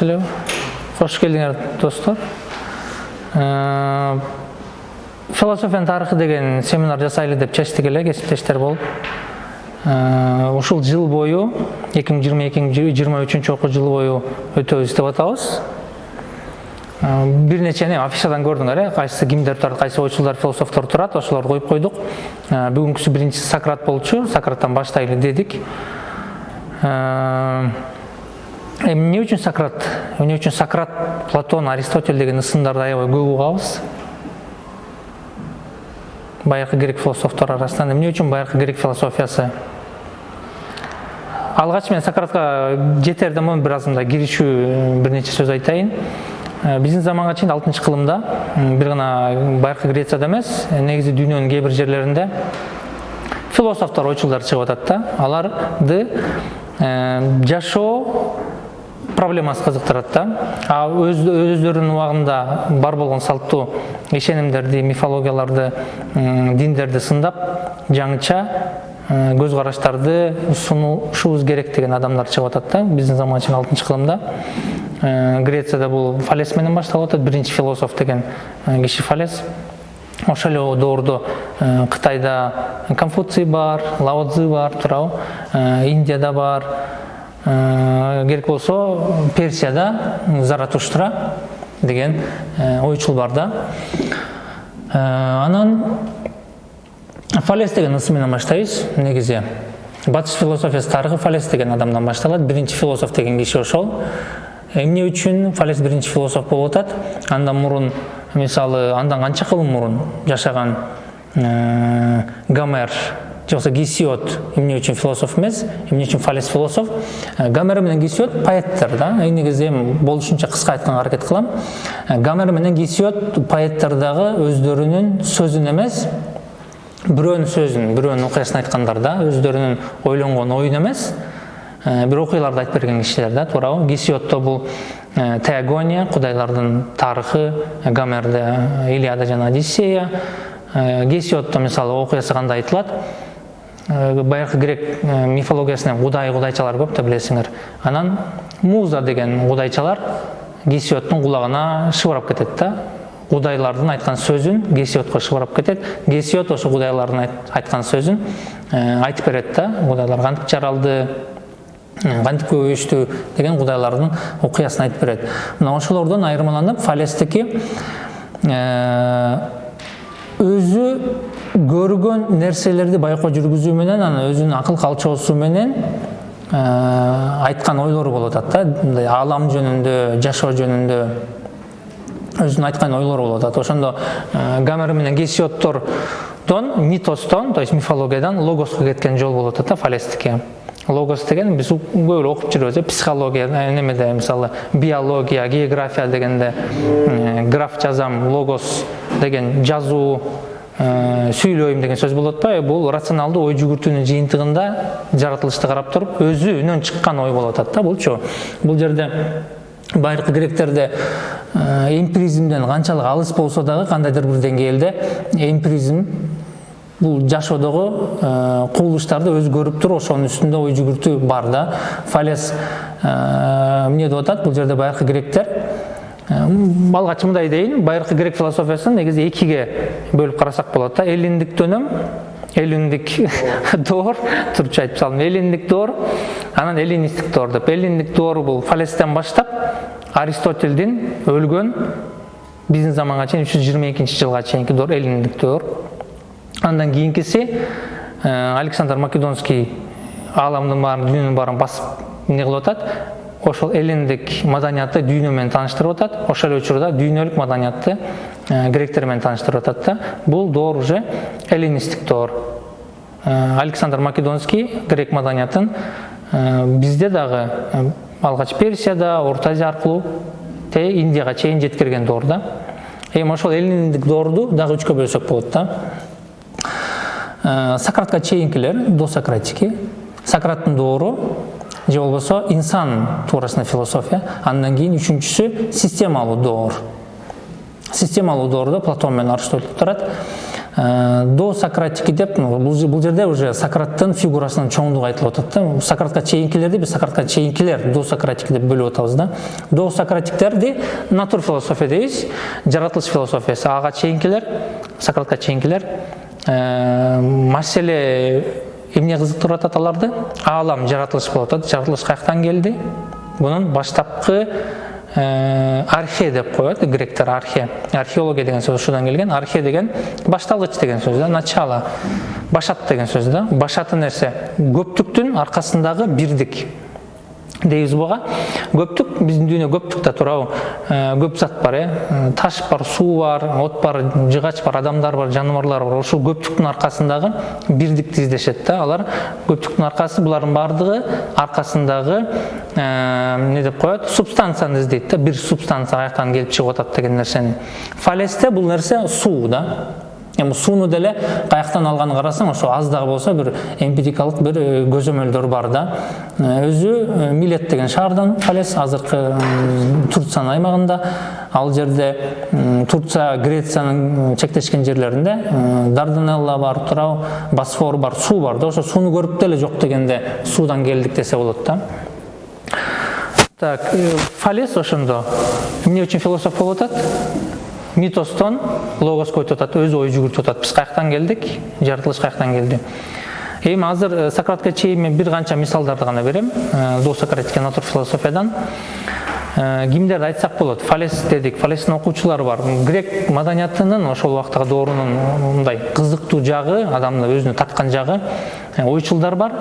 эле кош келдиңер достор философиянын тарыхы деген семинар жасайлы деп чечтик эле кесиптештер болуп ушул жыл бою эки миң жыйырма эки жыйырма үчүнчү окуу жылы бою өтөбүз деп атабыз бир нечени афишадан көрдүңөр э кайсы кимдер турат кайсы ойчулдар философтор турат ошолорду коюп койдук бүгүнкүсү биринчиси сократ болчу сократтан баштайлы дедик эмне үчүн сократ? Эмне үчүн сократ платон аристотель деген ысымдарды аябай көп угабыз байыркы грек философтор арасынан эмне үчүн байыркы грек философиясы? Алгач мен сократка жетерден мурун бир аз мындай киришүү бир нече сөз айтайын. Биздин заманга чейин алтынчы кылымда бир гана байыркы грецияда эмес негизи дүйнөнүн кээ бир жерлеринде философтор ойчулдар чыгып атат да. Аларды жашоо проблемасы кызыктырат да. А өздөрүнүн убагында бар болгон салттуу ишенимдерди мифологияларды диндерди сындап жаңыча көз караштарды керек деген адамдар чыгып атат да. Биздин заманга чейин алтынчы кылымда. Грецияда бул фалес менен башталып атат. Биринчи философ деген киши фалес. Ошол эле доордо кытайда конфуций бар лао цзы бар туурабы индияда бар. Керек болсо персияда заратуштра деген ойчул бар да. Анан фалес деген ысым менен баштайбыз. Негизи батыш философиясы тарыхы фалес деген адамдан башталат. Биринчи философ деген киши ошол. Эмне үчүн фалес биринчи философ болуп атат? Андан мурун мисалы андан канча кылым мурун жашаган гомер болбосо гесиод эмне үчүн философ эмес эмне үчүн фалес философ. Гомер менен гесиод поэттер да? Негизи эми болушунча кыска айтканга аракет кылам гомер менен гесиод поэттер дагы өздөрүнүн сөзүн эмес бирөөнүн сөзүн бирөөнүн окуясын айткандар да өздөрүнүн ойлонгон оюн эмес бир окуяларды айтып берген кишилер да туурабы гесиодто бул теогония кудайлардын тарыхы гомерде илиада жана одиссея. Гесиодто мисалы окуясы кандай айтылат байыркы грек мифологиясында кудай кудайчалар көп да билесиңер анан муза деген кудайчалар гесиоддун кулагына шыбырап кетет да кудайлардын айткан сөзүн гесиодко шыбырап кетет гесиод ошо кудайлардын айткан сөзүн айтып берет да кудайлар кантип жаралды кантип көбөйүштү деген кудайлардын окуясын айтып берет мына ошолордон айырмаланып фалестики өзү көргөн нерселерди байкоо жүргүзүү менен анан өзүнүн акыл калчоосу менен айткан ойлору болуп атат да. Мындай аалам жөнүндө жашоо жөнүндө өзүнүн айткан ойлору болуп атат. Ошондо гомер менен гесиодтордон митостон то есть мифологиядан логоско кеткен жол болуп атат да фалестики логос деген биз көп эле окуп жүрөбүз э психология немеде мисалы биология география дегенде граф жазам логос деген жазуу сүйлөйм деген сөз болуп атпайбы бул рационалдуу ой жүгүртүүнүн жыйынтыгында жаратылышты карап туруп өзүнөн чыккан ой болуп атат да булчу бул жерде байыркы гректерде эмпиризмден канчалык алыс болсо дагы кандайдыр бир деңгээлде эмпиризм бул жашоодогу кубулуштарды өзү көрүп туруп ошонун үстүндө ой жүгүртүү бар да. Фалес эмне деп атат? Бул жерде байыркы гректер алгач мындай дейин байыркы грек философиясын негизи экиге бөлүп карасак болот да. Эллиндик дөнөм эллиндик доор турчу айтып салдым. Эллиндик доор анан эллинистик доор деп. Эллиндик доор бул фалестен баштап аристотельдин өлгөн биздин заманга чейин үч жүз жыйырма экинчи жылга чейинки доор эллиндик доор андан кийинкиси александр македонский ааламдын баарын дүйнөнүн баарын басып эмне кылып атат ошол эллиндик маданиятты дүйнө менен тааныштырып атат. Ошол эле учурда дүйнөлүк маданиятты гректер менен тааныштырып атат да. Бул доор уже эллинистик доор. Александр македонский грек маданиятын бизде дагы алгач персияда орто азия аркылуу индияга чейин жеткирген доор да. Эми ошол эллиндик доорду дагы үчкө бөлсөк болот да. Сократка чейинкилер досократики. Сократтын доору же болбосо инсан туурасында философия андан кийин үчүнчүсү системалуу доор системалуу доордо платон менен аристотель турат до сократики деп бул жерде уже сократтын фигурасынын чоңдугу айтылып атат да сократка чейинкилерди биз сократка чейинкилер до сократики деп бөлүп атабыз да. До сократиктерди натур философия дейбиз жаратылыш философиясы. Ага чейинкилер сократка чейинкилер маселе эмне кызыктырып атат аларды аалам жаратылыш болуп атат жаратылыш каяктан келди? Бунун баштапкы архе деп коет гректер архе. Археология деген сөз ушудан келген. Архе деген башталгыч деген сөз да начало. Башат деген сөз да. Башаты нерсе? Көптүктүн аркасындагы бирдик. Дейбиз буга көптүк биздин дүйнө көптүктө туурабы көп зат бар э таш бар суу бар от бар жыгач бар адамдар бар жаныбарлар бар. Ошол көптүктүн аркасындагы бирдикти издешет да алар көптүктүн аркасы булардын баардыгы аркасындагы эмне деп коет субстанцияны издейт да. Бир субстанция каяктан келип чыгып атат деген нерсени фалесте бул нерсе суу да. Эми сууну деле каяктан алганын карасаң ошо аз дагы болсо бир эмпирикалык бир көзөмөлдөр бар да. Өзү милет деген шаардан фалес азыркы турциянын аймагында ал жерде турция грециянын чектешкен жерлеринде дарданелла бар туурабы босфор бар суу бар да. Ошо сууну көрүп деле жок дегенде суудан келдик десе болот да. Так фалес ошондо. Эмне үчүн философ болуп атат. Митостон логоско өтүп атат өзү ой жүгүртүп атат биз каяктан келдик жаратылыш каяктан келди эми азыр сократка чейин мен бир канча мисалдарды гана берем. До сократика натур философиядан. Кимдерди айтсак болот фалес дедик фалестин окуучулары бар. Грек маданиятынын ошол убактагы доорунун мындай кызыктуу жагы адамды өзүнө тарткан жагы ойчулдар бар.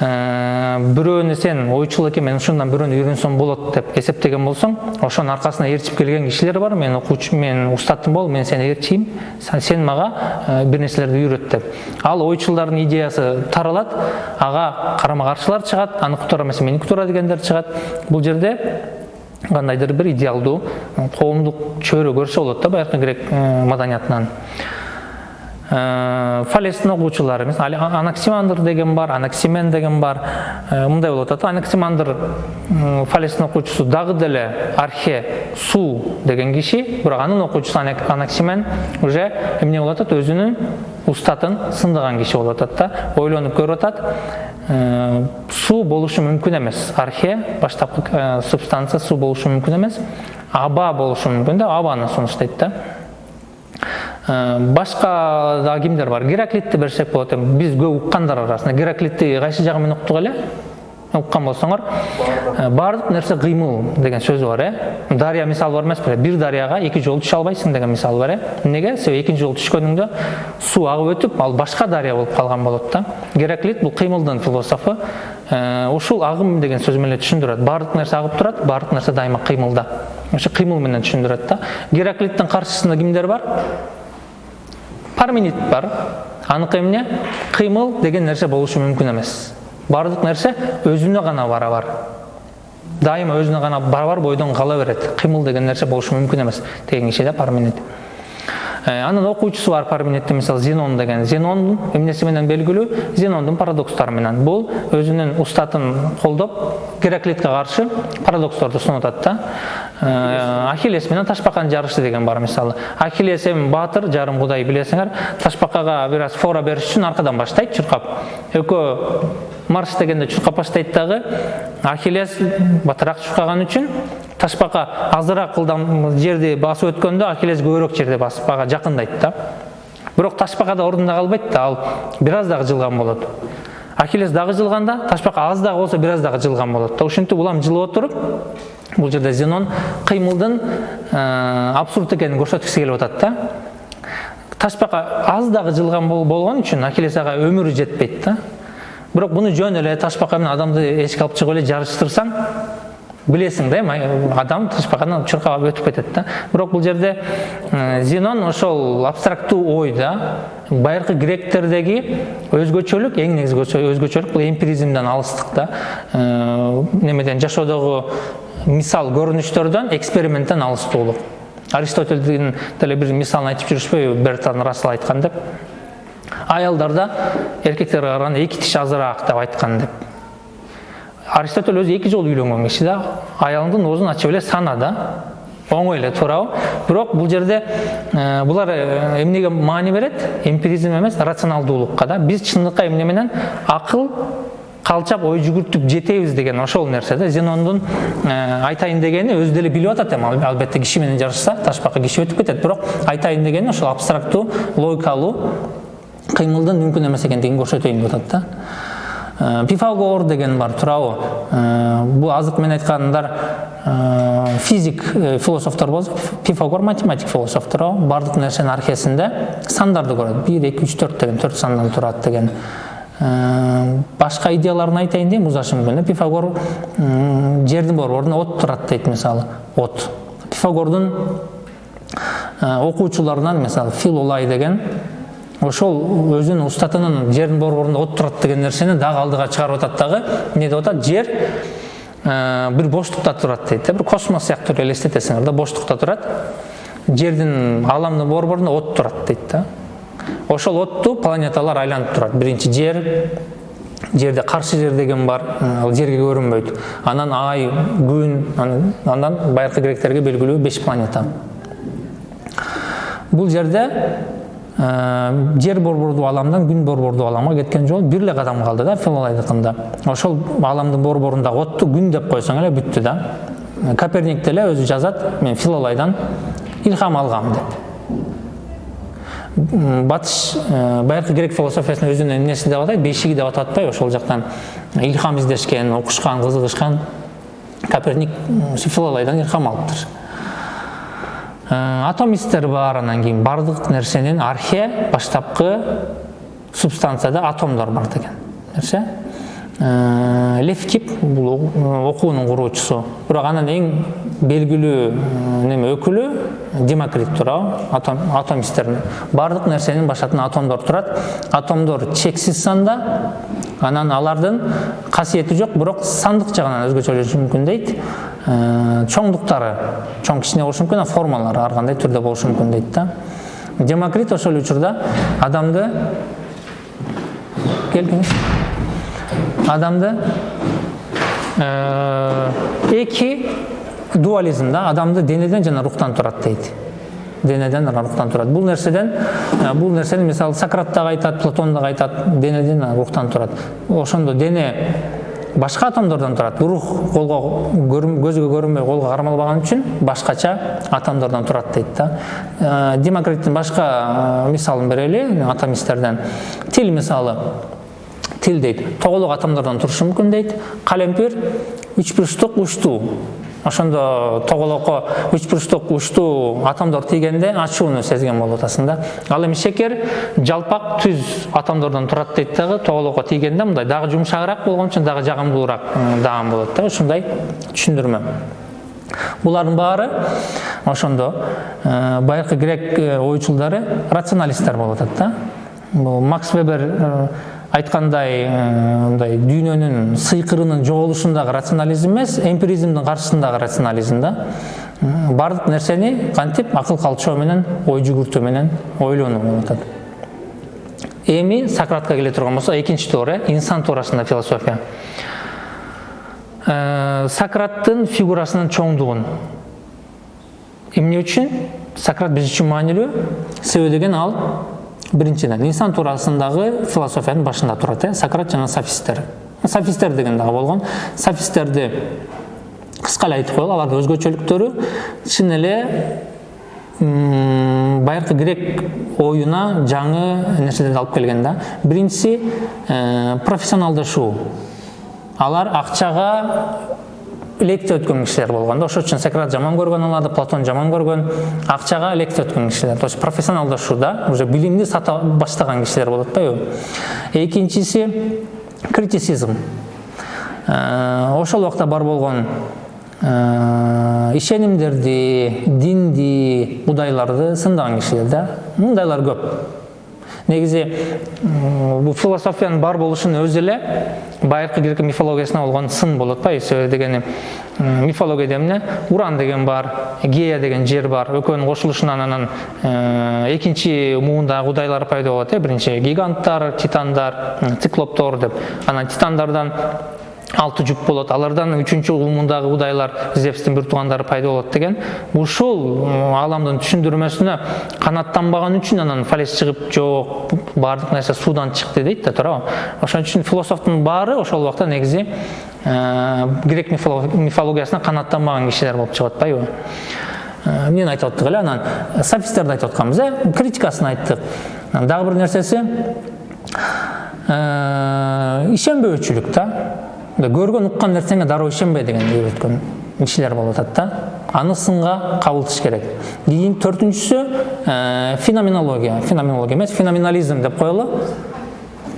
Бирөөнү сен ойчул экен мен ушундан бирөөнү үйрөнсөм болот деп эсептеген болсоң ошонун аркасында ээрчип келген кишилер бар. Мен окуучу мен устатым бол мен сени ээрчийм сен мага бир нерселерди үйрөт деп. Ал ойчулдардын идеясы таралат. Ага карама каршылар чыгат аныкы туура эмес меники туура дегендер чыгат. Бул жерде кандайдыр бир идеалдуу коомдук чөйрө көрсө болот да байыркы грек маданиятынан фалестин окуучулары эмес анаксимандр деген бар анаксимен деген бар. Мындай болуп атат анаксимандр фалестин окуучусу дагы деле архе суу деген киши бирок анын окуучусу анаксимен уже эмне болуп атат? Өзүнүн устатын сындаган киши болуп атат да. Ойлонуп көрүп атат. Суу болушу мүмкүн эмес. Архе баштапкы субстанция суу болушу мүмкүн эмес. Аба болушу мүмкүн да. Абаны сунуштайт да. Башка дагы кимдер бар? Гераклитти берсек болот эми. Биз көп уккандар арасында. Гераклитти кайсы жагы менен уктук эле? Уккан болсоңор. Баардык нерсе кыймыл деген сөзү бар э. Дарыя мисалы бар эмеспи? Бир дарыяга эки жолу түшө албайсың деген мисал бар э. Эмнеге себеби экинчи жолу түшкөнүңдө суу агып өтүп ал башка дарыя болуп калган болот да. Гераклит бул кыймылдын философу ушул агым деген сөз менен түшүндүрөт. Баардык нерсе агып турат баардык нерсе дайыма кыймылда. Ошо кыймыл менен түшүндүрөт да. Гераклиттин каршысында кимдер бар? Парменид бар. Аныкы эмне кыймыл деген нерсе болушу мүмкүн эмес баардык нерсе өзүнө гана барабар дайыма өзүнө гана барабар бойдон кала берет кыймыл деген нерсе болушу мүмкүн эмес деген киши да парменид анын окуучусу бар парменидтин мисалы зенон деген. Зенон эмнеси менен белгилүү? Зенондун парадокстору менен. Бул өзүнүн устатын колдоп гераклитке каршы парадоксторду сунуп атат да ахиллес менен ташбаканын жарышы деген бар мисалы. Ахиллес эми баатыр жарым кудай билесиңер ташбакага бир аз фора бериш үчүн аркадан баштайт чуркап. Экөө марш дегенде чуркап баштайт дагы ахиллес батыраак чуркаган үчүн ташбака азыраак ылдам жерди басып өткөндө ахиллес көбүрөөк жерди басып ага жакындайт да бирок ташбака да ордунда калбайт да ал бир аз дагы жылган болот ахиллес дагы жылганда ташбака аз дагы болсо бир аз дагы жылган болот да ушинтип улам жылып отуруп бул жерде зенон кыймылдын абсурд экенин көрсөткүсү келип атат да ташбака аз дагы жылган болгон үчүн ахиллес ага өмүрү жетпейт да бирок буну жөн эле ташбака менен адамды эшикке алып чыгып эле жарыштырсаң билесиң да эми адам тышбаканы чуркап өтүп кетет да. Бирок бул жерде зенон ошол абстрактуу ой да байыркы гректердеги өзгөчөлүк эң негизги өзгөчөлүк бул эмпиризмден алыстык да. Немеден жашоодогу мисал көрүнүштөрдөн эксперименттен алыстуулук. Аристотельдин деле бир мисалын айтып жүрүшпөйбү бертан рассел айткан деп. Аялдарда эркектерге караганда эки тиш азыраак деп айткан деп аристотель өзү эки жолу үйлөнгөн киши да аялыңдын оозун ачып эле сана да оңой эле туурабы бирок бул жерде булар эмнеге маани берет эмпиризм эмес рационалдуулукка да биз чындыкка эмне менен акыл калчап ой жүгүртүп жетебиз деген ошол нерсе да зенондун айтайын дегени өзү деле билип атат эми албетте киши менен жарышса ташбакка киши өтүп кетет бирок айтайын дегени ошол абстрактуу логикалуу кыймылдын мүмкүн эмес экендигин көрсөтөйүн деп атат да пифагор деген бар туурабы бул азыркы менен айткандар физик философтор болсо пифагор математик философ туурабы баардык нерсенин архесинде сандарды көрөт. Бир эки үч төрт деген төрт сандан турат деген. Башка идеяларын айтайын дейм узашы мүмкүн пифагор жердин борборунда от турат дейт мисалы от. Пифагордун окуучуларынан мисалы филолай деген ошол өзүнүн устатынын жердин борборунда от турат деген нерсени дагы алдыга чыгарып атат дагы. Эмне деп атат? Жер бир боштукта турат дейт да. Бир космос сыяктуу эле элестетесиңер да боштукта турат. Жердин ааламдын борборунда от турат дейт да. Ошол отту планеталар айланып турат. Биринчи жер жерде каршы жер деген бар. Ал жерге көрүнбөйт. Анан ай күн андан байыркы гректерге белгилүү беш планета. Бул жерде жер борбордуу ааламдан күн борбордуу ааламга кеткен жол бир эле кадам калды да филолайдыкында ошол ааламдын борборундагы отту күн деп койсоң эле бүттү да. Коперник деле өзү жазат мен филолайдан илхам алгам деп. Батыш байыркы грек философиясынын өзүнүн эмнеси деп атайт? Бешиги деп атап атпайбы ошол жактан илхам издешкен окушкан кызыгышкан коперник филолайдан илхам алыптыр атомисттер бар анан кийин баардык нерсенин архе баштапкы субстанцияда атомдор бар деген нерсе. Левкип бул окуунун куруучусу. Бирок анан эң белгилүү неме өкүлү демокрит туурабы атом атомисттердин баардык нерсенин башатында атомдор турат. Атомдор чексиз санда анан алардын касиети жок бирок сандык жагынан өзгөчөлөшүшү мүмкүн дейт. Чоңдуктары чоң кичине болушу мүмкүн формалары ар кандай түрдө болушу мүмкүн дейт да. Демокрит ошол учурда адамды келдиңиз адамды эки дуализм да адамды денеден жана рухтан турат дейт денеден жана рухтан турат бул нерседен бул нерсени мисалы сократ дагы айтат платон дагы айтат денеден рухтан турат ошондо дене башка атомдордон турат рух колго көзгө көрүнбөй колго кармалбаган үчүн башкача атомдордон турат дейт да демокриттин башка мисалын берели атомисттерден тил мисалы тил дейт тоголок атомдордон турушу мүмкүн дейт калемпир үч бурчтук учтуу ошондо тоголокко үч бурчтук учтуу атомдор тийгенде ачууну сезген болуп атасың да ал эми шекер жалпак түз атомдордон турат дейт дагы тоголокко тийгенде мындай. Дагы жумшагыраак болгон үчүн дагы жагымдуулураак дагы болот да. Ушундай түшүндүрмө. Булардын баары ошондо байыркы грек ойчулдары рационалисттер болуп атат да. Бул макс вебер айткандай мындай дүйнөнүн сыйкырынын жоголушундагы рационализм эмес эмпиризмдин каршысындагы рационализм да. Баардык нерсени кантип акыл калчоо менен ой жүгүртүү менен ойлонуу болуп атат. Эми сократка келе турган болсок экинчи туура инсан туурасында философия сократтын фигурасынын чоңдугун. Эмне үчүн сократ биз үчүн маанилүү себеби деген ал биринчиден инсан туурасындагы философиянын башында турат э сократ жана софисттер софисттер деген дагы болгон софисттерди кыска эле айтып коелу алардын өзгөчөлүктөрү чын эле байыркы грек оюна жаңы нерселерди алып келген да. Биринчиси профессионалдашуу алар акчага лекция өткөн кишилер болгон да. Ошол үчүн сократ жаман көргөн аларды платон жаман көргөн. Акчага лекция өткөн кишилер. То есть профессионалдашууда уже билимди сата баштаган кишилер болуп атпайбы экинчиси критицизм. Ошол убакта бар болгон ишенимдерди динди кудайларды сындаган кишилер да. Мындайлар көп. Негизи бул философиянын бар болушунун өзү эле байыркы грек мифологиясына болгон сын болуп атпайбы себеби дегени мифологияда эмне уран деген бар гея деген жер бар экөөнүн кошулушунан анан экинчи муундагы кудайлар пайда болот э биринчи гиганттар титандар циклоптор деп. Анан титандардан алты жұп болот. Алардан үчүнчү угумундагы удайлар зевстин бир туугандары пайда болот деген. Ушул ааламдын түшүндүрмөсүнө канаттанбаган үчүн анан фалес чыгып жок баардык нерсе суудан чыкты дейт да туурабы? Ошон үчүн философтун баары ошол убакта негизи грек мифологиясына канаттанбаган кишилер болуп чыгып атпайбы эмнени айтып аттык эле? Анан софисттерди айтып атканбыз э? Критикасын айттык. Дагы бир нерсеси ишенбөөчүлүк да. Көргөн уккан нерсеңе дароо ишенбе деген үйрөткөн кишилер болуп атат да. Аны сынга кабылтыш керек. Кийин төртүнчүсү феноменология. Феноменология эмес феноменализм деп коелу.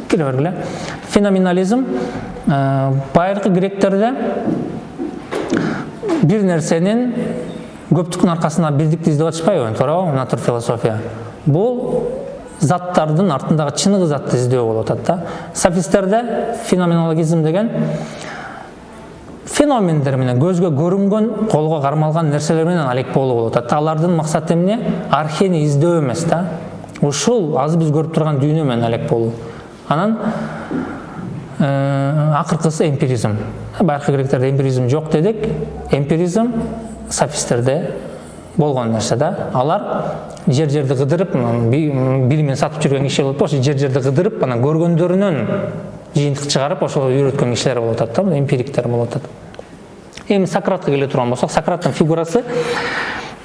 Кире бергиле феноменализм байыркы гректерде бир нерсенин көптүктүн аркасында бирдикти издеп атышпайбы? Туурабы натур философия. Бул заттардын артындагы чыныгы затты издөө болуп атат да. Софисттерде феноменологизм деген феномендер менен көзгө көрүнгөн колго кармалган нерселер менен алек болуу болуп атат алардын максаты эмне архени издөө эмес да ушул азыр биз көрүп турган дүйнө менен алек болуу анан акыркысы эмпиризм. Байыркы гректерде эмпиризм жок дедик эмпиризм софисттерде болгон нерсе да. Алар жер жерди кыдырып билимин сатып киши болуп ошо жер жерди кыдырып анан көргөндөрүнөн жыйынтык чыгарып ошол үйрөткөн кишилер болуп атат да эмпириктер болуп атат эми сократка келе турган болсок сократтын фигурасы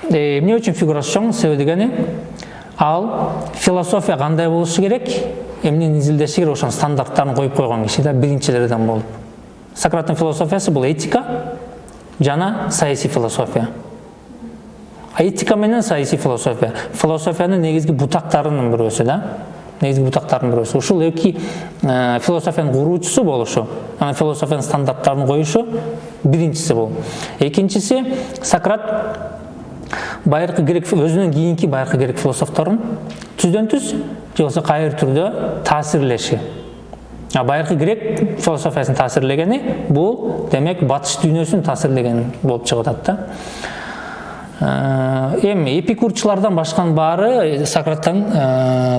эмне үчүн фигурасы чоң себеби дегени ал философия кандай болушу керек эмнени изилдеши керек ошонун стандарттарын коюп койгон киши да биринчилерден болуп сократтын философиясы бул этика жана саясий философия этика менен саясий философия философиянын негизги бутактарынын бирөөсү да? Негизги бутактарынын бирөөсү ушул эки философиянын куруучусу болушу анан философиянын стандарттарын коюшу биринчиси бул экинчиси сократ байыркы грек өзүнүн кийинки байыркы грек философторун түздөн түз же болбосо кайыр түрдө таасирлеши. Байыркы грек философиясын таасирлегени бул демек батыш дүйнөсүн таасирлеген болуп чыгып атат да. Эми эпикурчулардан башканын баары сократтан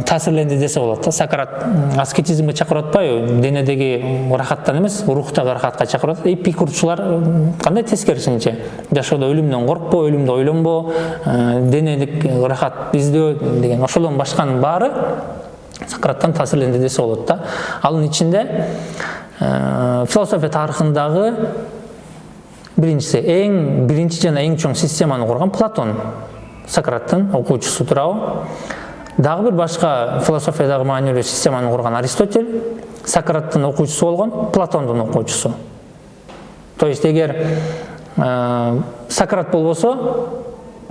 таасирленди десе болот да. Сократ аскетизмге чакырып атпайбы денедеги рахаттан эмес рухтагы рахатка чакырып атат эпикурчулар кандай тескерисинче жашоодо өлүмдөн коркпо өлүмдү ойлонбо денелик рахат издөө деген ошолдон башканын баары сократтан таасирленди десе болот да. Анын ичинде философия тарыхындагы биринчиси эң биринчи жана эң чоң системаны курган платон сократтын окуучусу туурабы дагы бир башка философиядагы маанилүү системаны курган аристотель сократтын окуучусу болгон платондун окуучусу то есть эгер сократ болбосо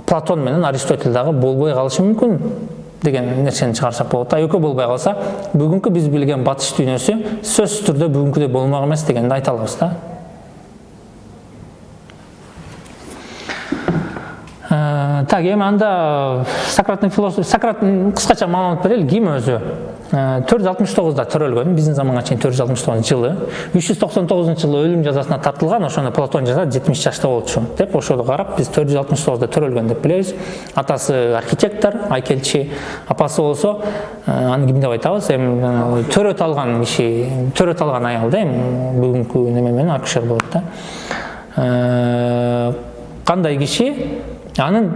платон менен аристотель дагы болбой калышы мүмкүн деген нерсени чыгарсак болот да экөө болбой калса бүгүнкү биз билген батыш дүйнөсү сөзсүз түрдө бүгүнкүдөй болмок эмес дегенди айта алабыз да так эми анда сократтын философ сократтын кыскача маалымат берели ким өзү төрт жүз алтымыш тогузда төрөлгөн биздин заманга чейин төрт жүз алтымыш тогузунчу жылы. Үч жүз токсон тогузунчу жылы өлүм жазасына тартылган ошону платон жазат жетимиш жашта болчу деп ошого карап биз төрт жүз алтымыш тогузда төрөлгөн деп билебиз атасы архитектор айкелчи апасы болсо аны ким деп айтабыз эми төрөт алган киши төрөт алган аял да эми бүгүнкү неме менен акушер болот да. Кандай киши? Анын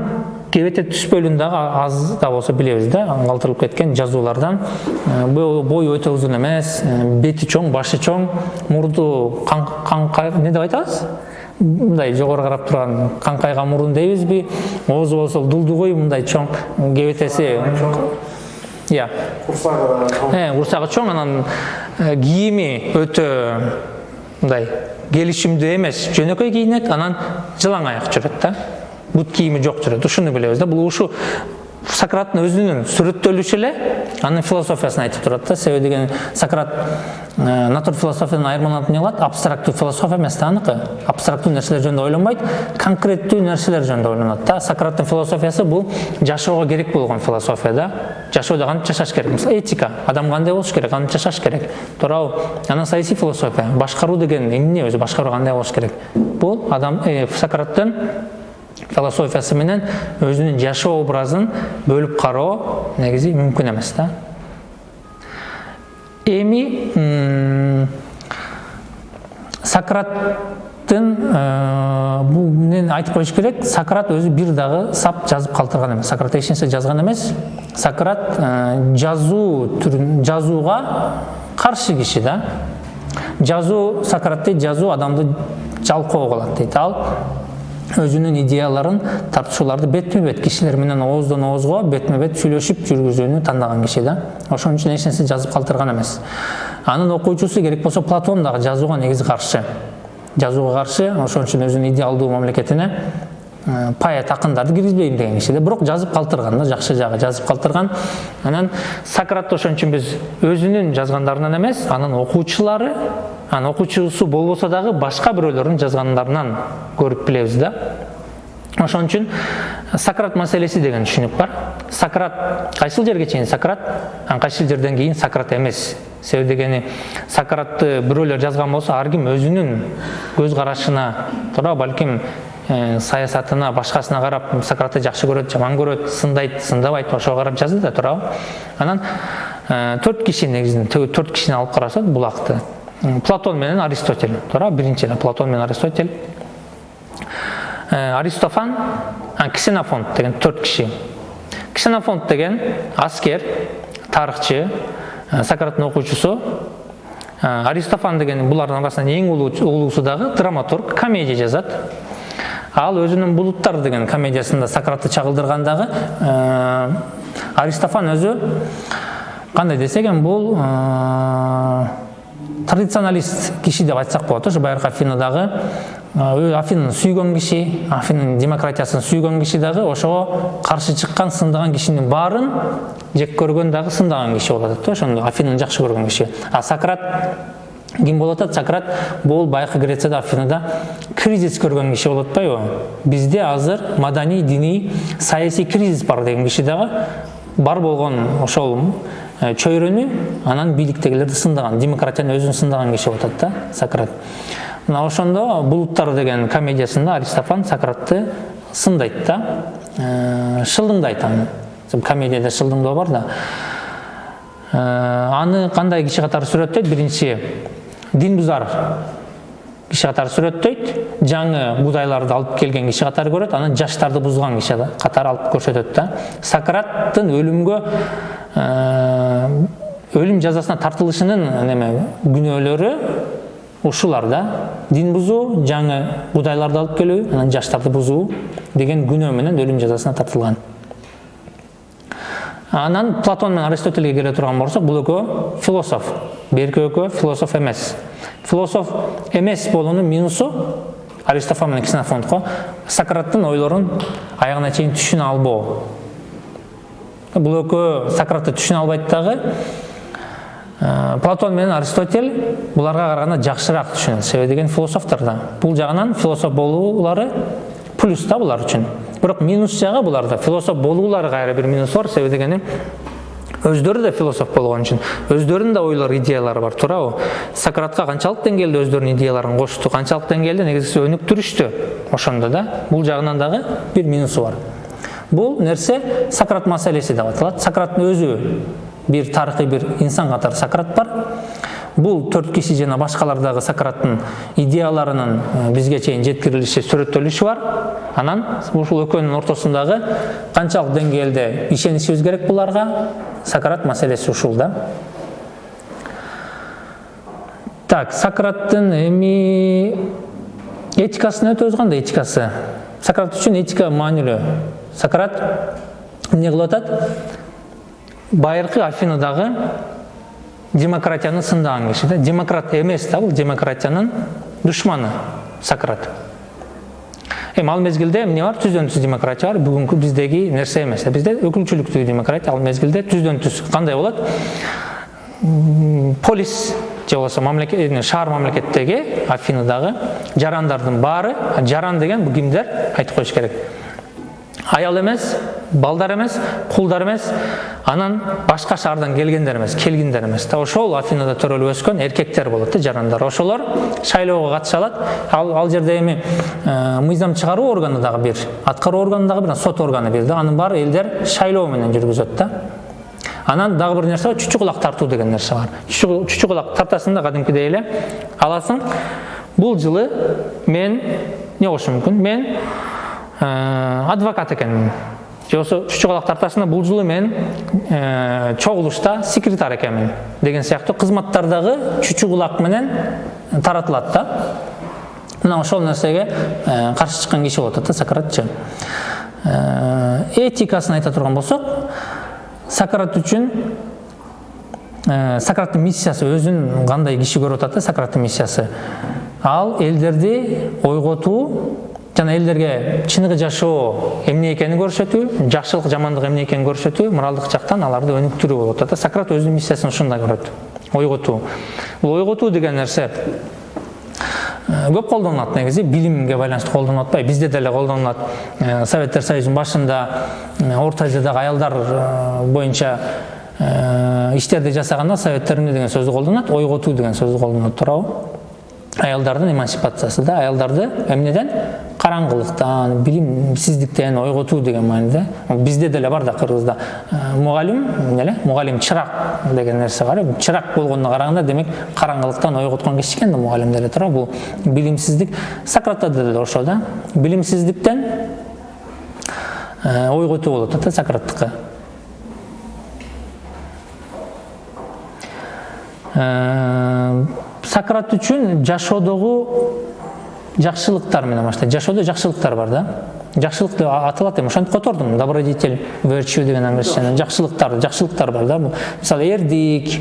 кебете түс бөлүгүн дагы аз да болсо билебиз да калтырылып кеткен жазуулардан. Бою өтө узун эмес бети чоң башы чоң мурду эмне деп айтабыз? Мындай жогору карап турган каңкайган мурун дейбизби. Оозу болсо дулдугуй мындай чоң кебетеси ыя курсагы курсагы чоң анан кийими өтө мындай келишимдүү эмес. Жөнөкөй кийинет анан жылаң аяк жүрөт да. Бут кийими жок жүрөт ушуну билебиз да бул ушу сократтын өзүнүн сүрөттөлүшү эле анын философиясын айтып турат да себеби деген сократ натур философиядан айырмаланып эмне кылат абстрактуу философия эмес да аныкы абстрактуу нерселер жөнүндө ойлонбойт конкреттүү нерселер жөнүндө ойлонот да сократтын философиясы бул жашоого керек болгон философия да жашоодо кантип жашаш керек мисалы этика адам кандай болуш керек кантип жашаш керек туурабы анан саясий философия башкаруу деген эмне өзү башкаруу кандай болуш керек бул адам сократтын философиясы менен өзүнүн жашоо образын бөлүп кароо негизи мүмкүн эмес да. Эми сократтын бул эмнени айтып коюш керек сократ өзү бир дагы сап жазып калтырган эмес. Сократ эч нерсе жазган эмес. Сократ жазуу түрүн жазууга каршы киши да. Жазуу сократ дейт жазуу адамды жалкоо кылат дейт. Ал өзүнүн идеяларын тартышууларды бетме бет кишилер менен ооздон оозго бетме бет сүйлөшүп жүргүзүүнү тандаган киши да. Ошон үчүн эч нерсе жазып калтырган эмес. Анын окуучусу керек болсо платон дагы жазууга негизи каршы. Жазууга каршы ошон үчүн өзүнүн идеалдуу мамлекетине поэт акындарды киргизбейм деген киши да бирок жазып калтырган да жакшы жагы жазып калтырган анан сократты ошон үчүн биз өзүнүн жазгандарынан эмес анын окуучулары анан окуучусу болбосо дагы башка бирөөлөрдүн жазгандарынан көрүп билебиз да. Ошон үчүн сократ маселеси деген түшүнүк бар. Сократ кайсыл жерге чейин сократ? Анан кайсыл жерден кийин сократ эмес себеби дегени сократты бирөөлөр жазган болсо ар ким өзүнүн көз карашына туура балким саясатына башкасына карап сократты жакшы көрөт жаман көрөт сындайт сындабайт ошого карап жазды да туурабы. Анан төрт киши негизинен төрт кишини алып карасак булакты платон менен аристотель туура биринчи платон менен аристотель. Аристофан ксенофонт деген төрт киши. Ксенофонт деген аскер тарыхчы сократтын окуучусу. Аристофан деген булардын арасынан эң улуусу дагы драматург комедия жазат ал өзүнүн булуттар деген комедиясында сократты чагылдыргандагы аристофан өзү кандай десек эми бул традиционалист киши деп айтсак болот ошо байыркы афинадагы афинаны сүйгөн киши афинанын демократиясын сүйгөн киши дагы ошого каршы чыккан сындаган кишинин баарын жек көргөн дагы сындаган киши болуп атат да ошондо афинаны жакшы көргөн киши. А сократ болуп атат сократ бул байыркы грецияда афинада кризис көргөн киши болуп атпайбы бизде азыр маданий диний саясий кризис бар деген киши дагы бар болгон ошол чөйрөнү анан бийликтегилерди сындаган демократияны өзүн сындаган киши болуп атат да сократ. Мына ошондо булуттар деген комедиясында аристофан сократты сындайт да шылдыңдайт аны комедияда шылдыңдоо бар да. Аны кандай киши катары сүрөттөйт биринчи дин бузар киши катары сүрөттөйт. Жаңы будайларды алып келген киши катары көрөт анан жаштарды бузган киши катары алып көрсөтөт да. Сократтын өлүмгө өлүм жазасына тартылышынын неме күнөөлөрү ушулар да. Дин бузуу жаңы будайларды алып келүү анан жаштарды бузуу деген күнөө менен өлүм жазасына тартылган. Анан платон менен аристотельге келе турган болсок бул экөө философ. Берки экөө философ эмес. Философ эмес болуунун минусу аристофан менен ксенофонтко сократтын ойлорун аягына чейин түшүнө албоо. Бул экөө сократты түшүнө албайт дагы платон менен аристотель буларга караганда жакшыраак түшүнөт себеби деген философтор да. Бул жагынан философ болуулары плюс да булар үчүн бирок минус жагы буларда философ болуулары кайра бир минус бар себеби дегени өздөрү да философ болгон үчүн өздөрүнүн да ойлору идеялары бар. Туурабы сократка канчалык деңгээлде өздөрүнүн идеяларын кочту канчалык деңгээлде негизгиси өнүктүрүштү ошондо да? Бул жагынан дагы бир минусу бар. Бул нерсе сократ маселеси деп аталат сократтын өзү бир тарыхый бир инсан катары сократ бул төрт киши жана башкалар дагы сократтын идеяларынын бизге чейин жеткирилиши сүрөттөлүшү бар. Анан ушул экөөнүн ортосундагы канчалык деңгээлде ишенишибиз керек буларга сократ маселеси ушул да. Так сократтын эми этикасын өтөбүз кандай этикасы. Сократ үчүн этика маанилүү. Сократ эмне кылып атат? Байыркы афинадагы демократияны сындаган киши да демократ эмес да бул демократиянын душманы сократ эми ал мезгилде эмне бар? Түздөн түз демократия бар. Бүгүнкү биздеги нерсе эмес. Бизде өкүлчүлүктүү демократия ал мезгилде түздөн түз. Кандай болот? Полис же болбосо мамлекет шаар мамлекеттеги афинадагы жарандардын баары. Жаран деген бул кимдер айтып коюш керек. Аял эмес балдар эмес кулдар эмес анан башка шаардан келгендер эмес келгиндер эмес да ошол афинада төрөлүп өскөн эркектер болот да жарандар ошолор шайлоого катыша алат ал ал жерде эми мыйзам чыгаруу органы дагы бир аткаруу органы дагы бир сот органы бир да анын баары элдер шайлоо менен жүргүзөт да анан дагы бир нерсе бар чүчү кулак тартуу деген нерсе бар чүчү кулак тартасың да кадимкидей эле аласың бул жылы мен эмне болушу мүмкүн мен адвокат экенмин же болбосо чүчү калак тартасында бул жылы мен чогулушта секретарь экенмин деген сыяктуу кызматтардагы чүчү кулак менен таратылат да. Мына ошол нерсеге каршы чыккан киши болуп атат да сократчы. Этикасын айта турган болсок сократ үчүн сократтын миссиясы өзүн кандай киши көрүп атат да сократтын миссиясы. Ал элдерди ойготуу жана элдерге чыныгы жашоо эмне экенин көрсөтүү жакшылык жамандык эмне экенин көрсөтүү моралдык жактан аларды өнүктүрүү болуп атат да. Сократ өзүнүн миссиясын ушундай көрөт. Ойготуу. Бул ойготуу деген нерсе көп колдонулат негизи билимге байланыштуу колдонуп атпайбы бизде деле колдонулат. Советтер союзунун башында орто азиядагы аялдар боюнча иштерди жасаганда советтер эмне деген сөздү колдонот ойготуу деген сөздү колдонот туурабы. Аялдардын эмансипациясы да аялдарды эмнеден караңгылыктан билимсиздиктен ойготуу деген мааниде бизде деле бар да кыргызда мугалим эмне эле мугалим чырак деген нерсе бар. Чырак болгонуна караганда демек караңгылыктан ойготкон киши экен да мугалим деле туурабы бул билимсиздик сократта деле ошо да билимсиздиктен ойготуу болуп атат сократтыкы сократ үчүн жашоодогу жакшылыктар менен баштайт жашоодо жакшылыктар бар да. Жакшылык деп аталат эми. Ошентип котордум. Добродетель virtue деген англисченен жакшылыктар бар да. Мисалы эрдик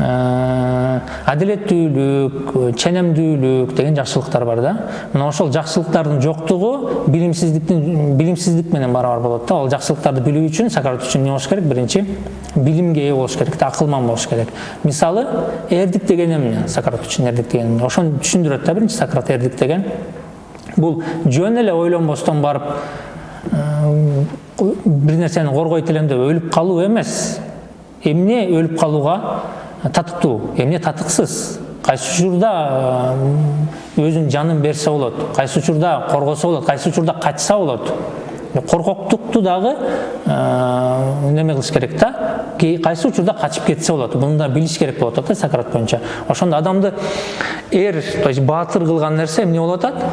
адилеттүүлүк ченемдүүлүк деген жакшылыктар бар да. Мына ошол жакшылыктардын жоктугу билимсиздиктин билимсиздик менен барабар болот да. Ал жакшылыктарды билүү үчүн сократ үчүн эмне болуш керек? Биринчи билимге ээ болуш керек да акылман болуш керек. Мисалы эрдик деген эмне? Сократ үчүн эрдик деген эмне? Ошону түшүндүрөт да биринчи сократ эрдик деген. Бул жөн эле ойлонбостон барып бир нерсени коргойт элем деп өлүп калуу эмес. Эмне өлүп калууга татыктуу эмне татыксыз? Кайсы учурда өзүнүн жанын берсе болот кайсы учурда коргосо болот кайсы учурда качса болот? Коркоктукту дагы неме кылыш керек да. Кайсы учурда качып кетсе болот? Муну да билиш керек болуп атат да сократ боюнча ошондо адамды эр то есть баатыр кылган нерсе эмне болуп атат?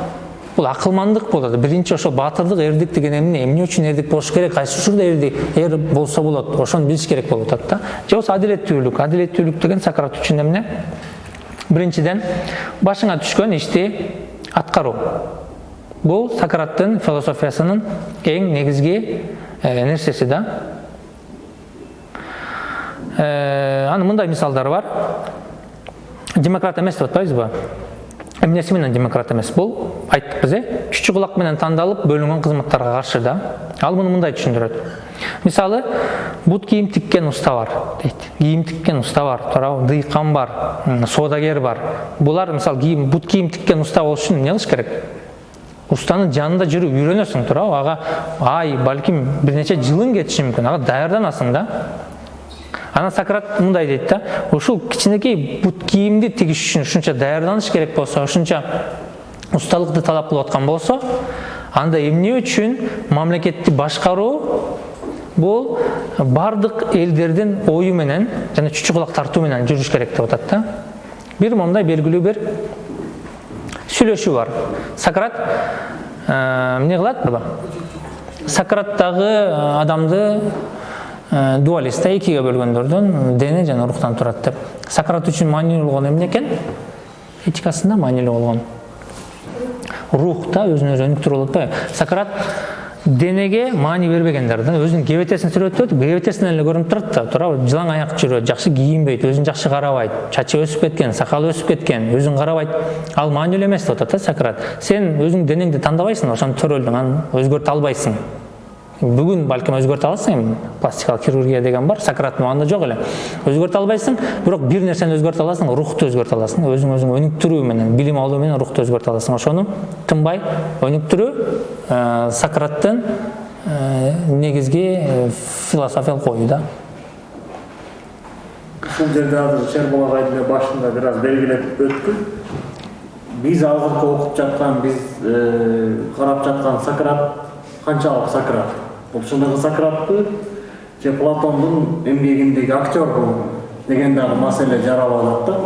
Бул акылмандык болот биринчи ошо баатырдык эрдик деген эмне эмне үчүн эрдик болуш керек кайсы учурда эрдик эр болсо болот ошону билиш керек болуп атат да же болбосо адилеттүүлүк адилеттүүлүк деген сократ үчүн эмне биринчиден башыңа түшкөн ишти аткаруу бул сократтын философиясынын эң негизги нерсеси да анын мындай мисалдары бар демократ эмес деп атпайбызбы эмнеси менен демократ эмес бул айттыкпыз э чүчү кулак менен тандалып бөлүнгөн кызматтарга каршы да. Ал муну мындай түшүндүрөт мисалы бут кийим тиккен уста бар дейт кийим тиккен уста бар туурабы дыйкан бар соодагер бар. Булар мисалы кийим бут кийим тиккен уста болуш үчүн эмне кылыш керек? Устанын жанында жүрүп үйрөнөсүң туурабы ага ай балким бир нече жылың кетиши мүмкүн ага даярданасың да. Анан сократ мындай дейт да ушул кичинекей бут кийимди тигиш үчүн ушунча даярданыш керек болсо ушунча усталыкты талап кылып аткан болсо анда эмне үчүн мамлекетти башкаруу бул баардык элдердин ою менен жана чүчү кулак тартуу менен жүрүш керек деп атат да бир моундай белгилүү бир сүйлөшүү бар сократ эмне кылат сократтагы адамды дуалист да экиге бөлгөндөрдөн дене жана рухтан турат деп. Сократ үчүн маанилүү болгон эмне экен этикасында маанилүү болгон. Рух да өзүн өзү өнүктүрүү болуп атпайбы сократ денеге маани бербегендер да өзүнүн кебетесин сүрөтүп кебетесинен эле көрүнүп турат да. Туурабы жылаң аяк жүрөт жакшы кийинбейт өзүн жакшы карабайт чачы өсүп кеткен сакалы өсүп кеткен өзүн карабайт. Ал маанилүү эмес деп атат да сократ. Сен өзүңдүн денеңди тандабайсың ошентип төрөлдүң анан өзгөртө албайсың бүгүн балким өзгөртө аласың эми пластикалык хирургия деген бар сократтын убагында жок эле өзгөртө албайсың бирок бир нерсени өзгөртө аласың рухту өзгөртө аласың өзүң өзүңү өнүктүрүү менен билим алуу менен рухту өзгөртө аласың ошону тынбай өнүктүрүү сократтын негизги философиялык ою да ушул жерде азыр шерболат айдын башында бир аз белгилеп өттү биз азыркы окуп жаткан биз карап жаткан сократ канчалык сократ бул чындыгы сократпы же платондун эмгегиндеги актер бул деген дагы маселе жаралып атат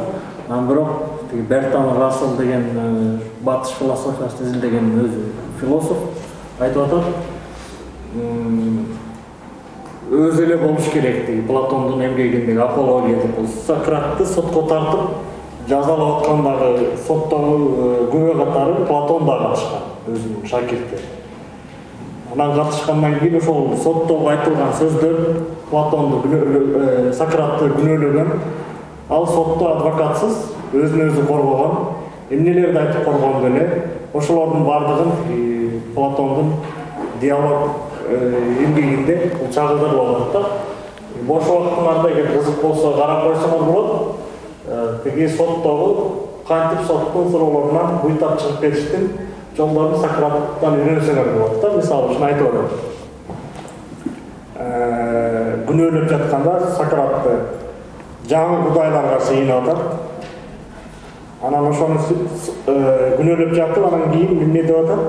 да. Бирок тиги бертан рассел деген э, батыш философиясын изилдеген өзү философ айтып атат. Өзү эле болуш керек тиги платондун эмгегиндеги апология деп бул сократты сотко тартып жазалап аткандагы соттогу э, күбө катары платон да катышкан өзүнүн шакирти анан катышкандан кийин ошол соттогу айтылган сөздөр платонду э, сократты күнөөлөгөн. Ал сотто адвокатсыз өзүн өзү коргогон. Эмнелерди айтып коргону эле? Ошолордун баардыгын платондун диалог эмгегинде бул чагылдырылып атат да. Бош убактыңарда эгер кызык болсо карап койсоңор болот. Э, тиги соттогу кантип соттун суроолорунан буйтап чыгып кетиштин жолдорун сократтан үйрөнсөңөр болот да мисалы үчүн айтып Э, күнөөлөп жатканда сократты жаңы кудайларга сыйынып атат анан ошону күнөөлөп жатып анан кийин эмне деп атат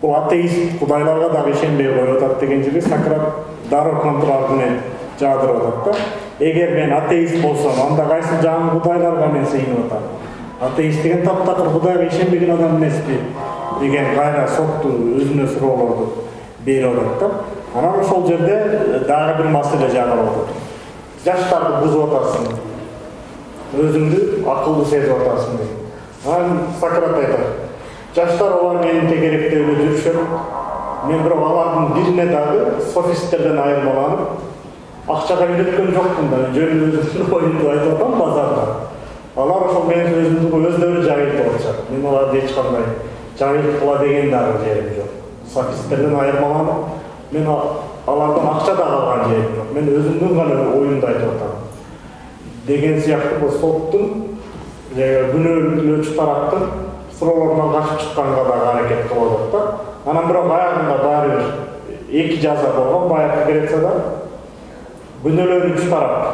бул атеист кудайларга дагы ишенбей коюп атат деген жерде сократ дароо контраргумент жаадырып атат да эгер мен атеист болсом анда кайсы жаңы кудайларга мен сыйынып атам атеист деген таптакыр кудайга ишенбеген адам эмеспи деген кайра сотту өзүнө суроолорду берип атат да. Анан ошол жерде э, дагы бир маселе жагылып атат жаштарды бузуп атасың өзүңдү акылдуу сезип атасың дейт анан сократ айтат жаштар олар менин тегеректебде жүрүшөт мен бирок алардын бирине дагы софисттерден айырмаланып акчага үйрөткөн жокмун да жөн өзүмдүн оюмду айтып атам базарда алар ошол менин сөзүмдү өздөрү жайылтып атышат мен аларды эч кандай жайылткыла деген дагы жерим жок. Софисттерден айырмаланып мен алардан акча дагы алган жерим жок. Мен өзүмдүн гана оюмду айтып атам. Деген бул соттун күнөөлөөчү тараптын суроолорунан качып чыкканга дагы аракет кылып атат да анан бирок аягында баары бир эки жаза болгон баягы грецияда күнөөлөнүүчү тарап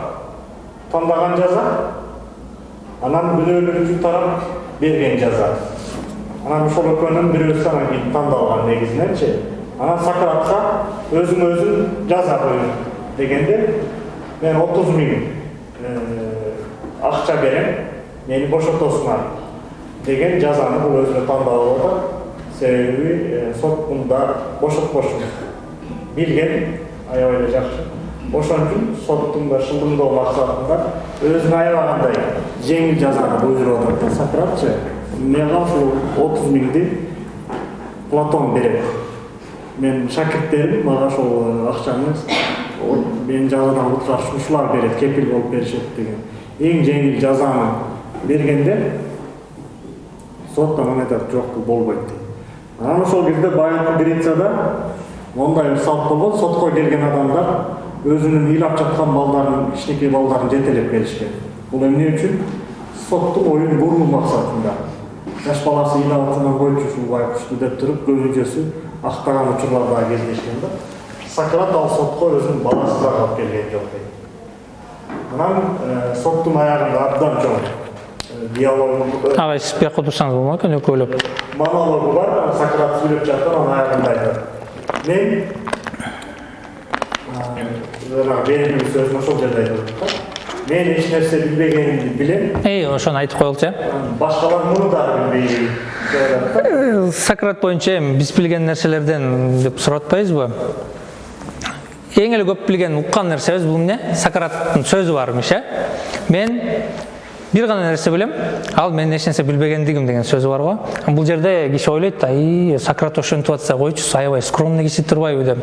тандаган жаза анан күнөөлөнүүчү тарап берген жаза. Анан ошол экөөнүн бирөөсү анан кийин тандалган негизиненчи анан сократка өзүң өзүң жаза коюң дегенде мен отуз миң акча берем мени бошотосуңар деген жазаны бул өзүнө тандап алып атат себеби э, сот мында бошотпошун билген аябай эле жакшы. Ошон үчүн соттун да шылдыңдоо максатында өзүнө аябагандай жеңил жазаны буйруп атат да сократчы мага ушул отуз миңди платон берет. Менин шакирттерим мага ошол э, акчаны мени жазадан куткарыш ушулар берет кепил болуп беришет деген. Эң жеңил жазаны бергенде сот анан айтат жок бул болбойт дейт анан ошол кезде баягы грецияда мондай салт болгон сотко келген адамдар өзүнүн ыйлап жаткан балдарын кичинекей балдарын жетелеп келишкен бул эмне үчүн соттун оюн буруу максатында жаш баласы ыйлап атырган койчу ушул байкушту деп туруп көбүнчөсү актаган учурлар дагы кездешкен да сократ ал сотко өзүнүн баласын дагы алып келген жок дейт анан соттун аягында абдан чоң диалог агай сиз бияка отурсаңыз болмок экен экөөлөп монологу бар сократ сүйлөп жатып анан аягында айтат мен ошол жерде айтып атат мен эч нерсе билбегенимди билем эй ошону айтып э анан башкалар муну дагы Э, сократ боюнча эми биз билген нерселерден деп сурап атпайбызбы эң эле көп билген уккан нерсебиз бул эмне сократтын сөзү бар имиш э мен бир гана нерсе билем ал менин эч нерсе билбегендигим деген сөзү бар го бул жерде киши ойлойт ай сократ ошентип атса койчу аябай скромный киши турбайбы деп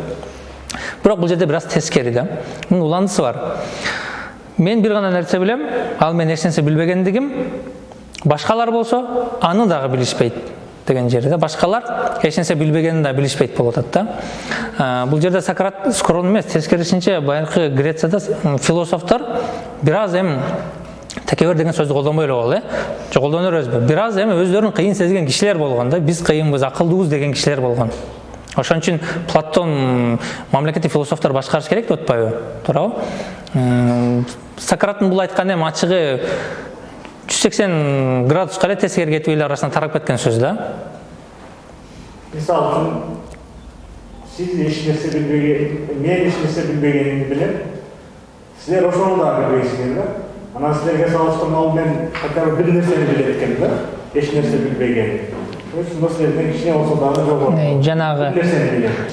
бирок бул жерде бир аз тескери да? Мунун уландысы бар. Мен бир гана нерсе билем ал менин эч нерсе билбегендигим башкалар болсо аны дагы билишпейт деген жери да? Башкалар эч нерсе билбегенин да билишпейт болуп атат да? Бул жерде сократ скромный эмес тескерисинче баягы грецияда философтор бир аз эми текебер деген сөздү колдонбой эле коелу э? Же колдоно беребизби бир аз эми өздөрүн кыйын сезген кишилер болгон да биз кыйынбыз акылдуубуз деген кишилер болгон ошон үчүн платон мамлекетти философтор башкарыш керек деп атпайбы? Туурабы? М, сократтын бул айтканы эми ачыгы жүз сексен градуска эле тескери кетип эл арасына тарап кеткен сөз да. Мисалы үчүн сиз эч нерсе билбеген мен эч нерсе билбегенимди билем. Силер ошону дагы билбейсиңер да. Анан силерге салыштырмалуу мен хотя бы бир нерсени билет экенмин да. Эч нерсе билбеген жанагы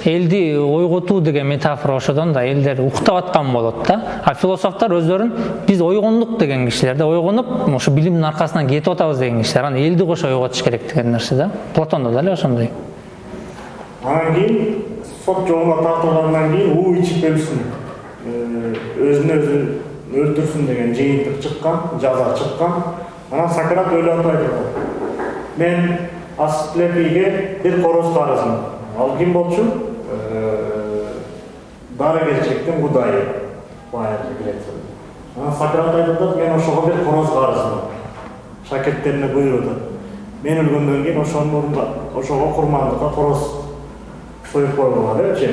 элди ойготуу деген метафора ошодон да элдер уктап аткан болот да. А философтор өздөрүн биз ойгондук деген кишилер да. Ойгонуп ошо билимдин аркасынан кетип атабыз деген кишилер. Анан элди кошо ойготуш керек деген нерсе да. Платондо да эле ошондой? Анан кийин сот жолуна тартылгандан кийин уу ичип өлсүн э, өзүн өзү өлтүрсүн деген жыйынтык чыккан жаза чыккан. Анан сократ өлүп атып айтып атат. Мен асклепийге бир короз карызмын ал ким болчу дарыгерчиликтин кудайы байыркы грецияда анан сократ айтып атат мен ошого бир короз карызмын шакирттерине буйруп атат мен өлгөндөн кийин ошонун ордуна ошого курмандыкка короз союп койгула депчи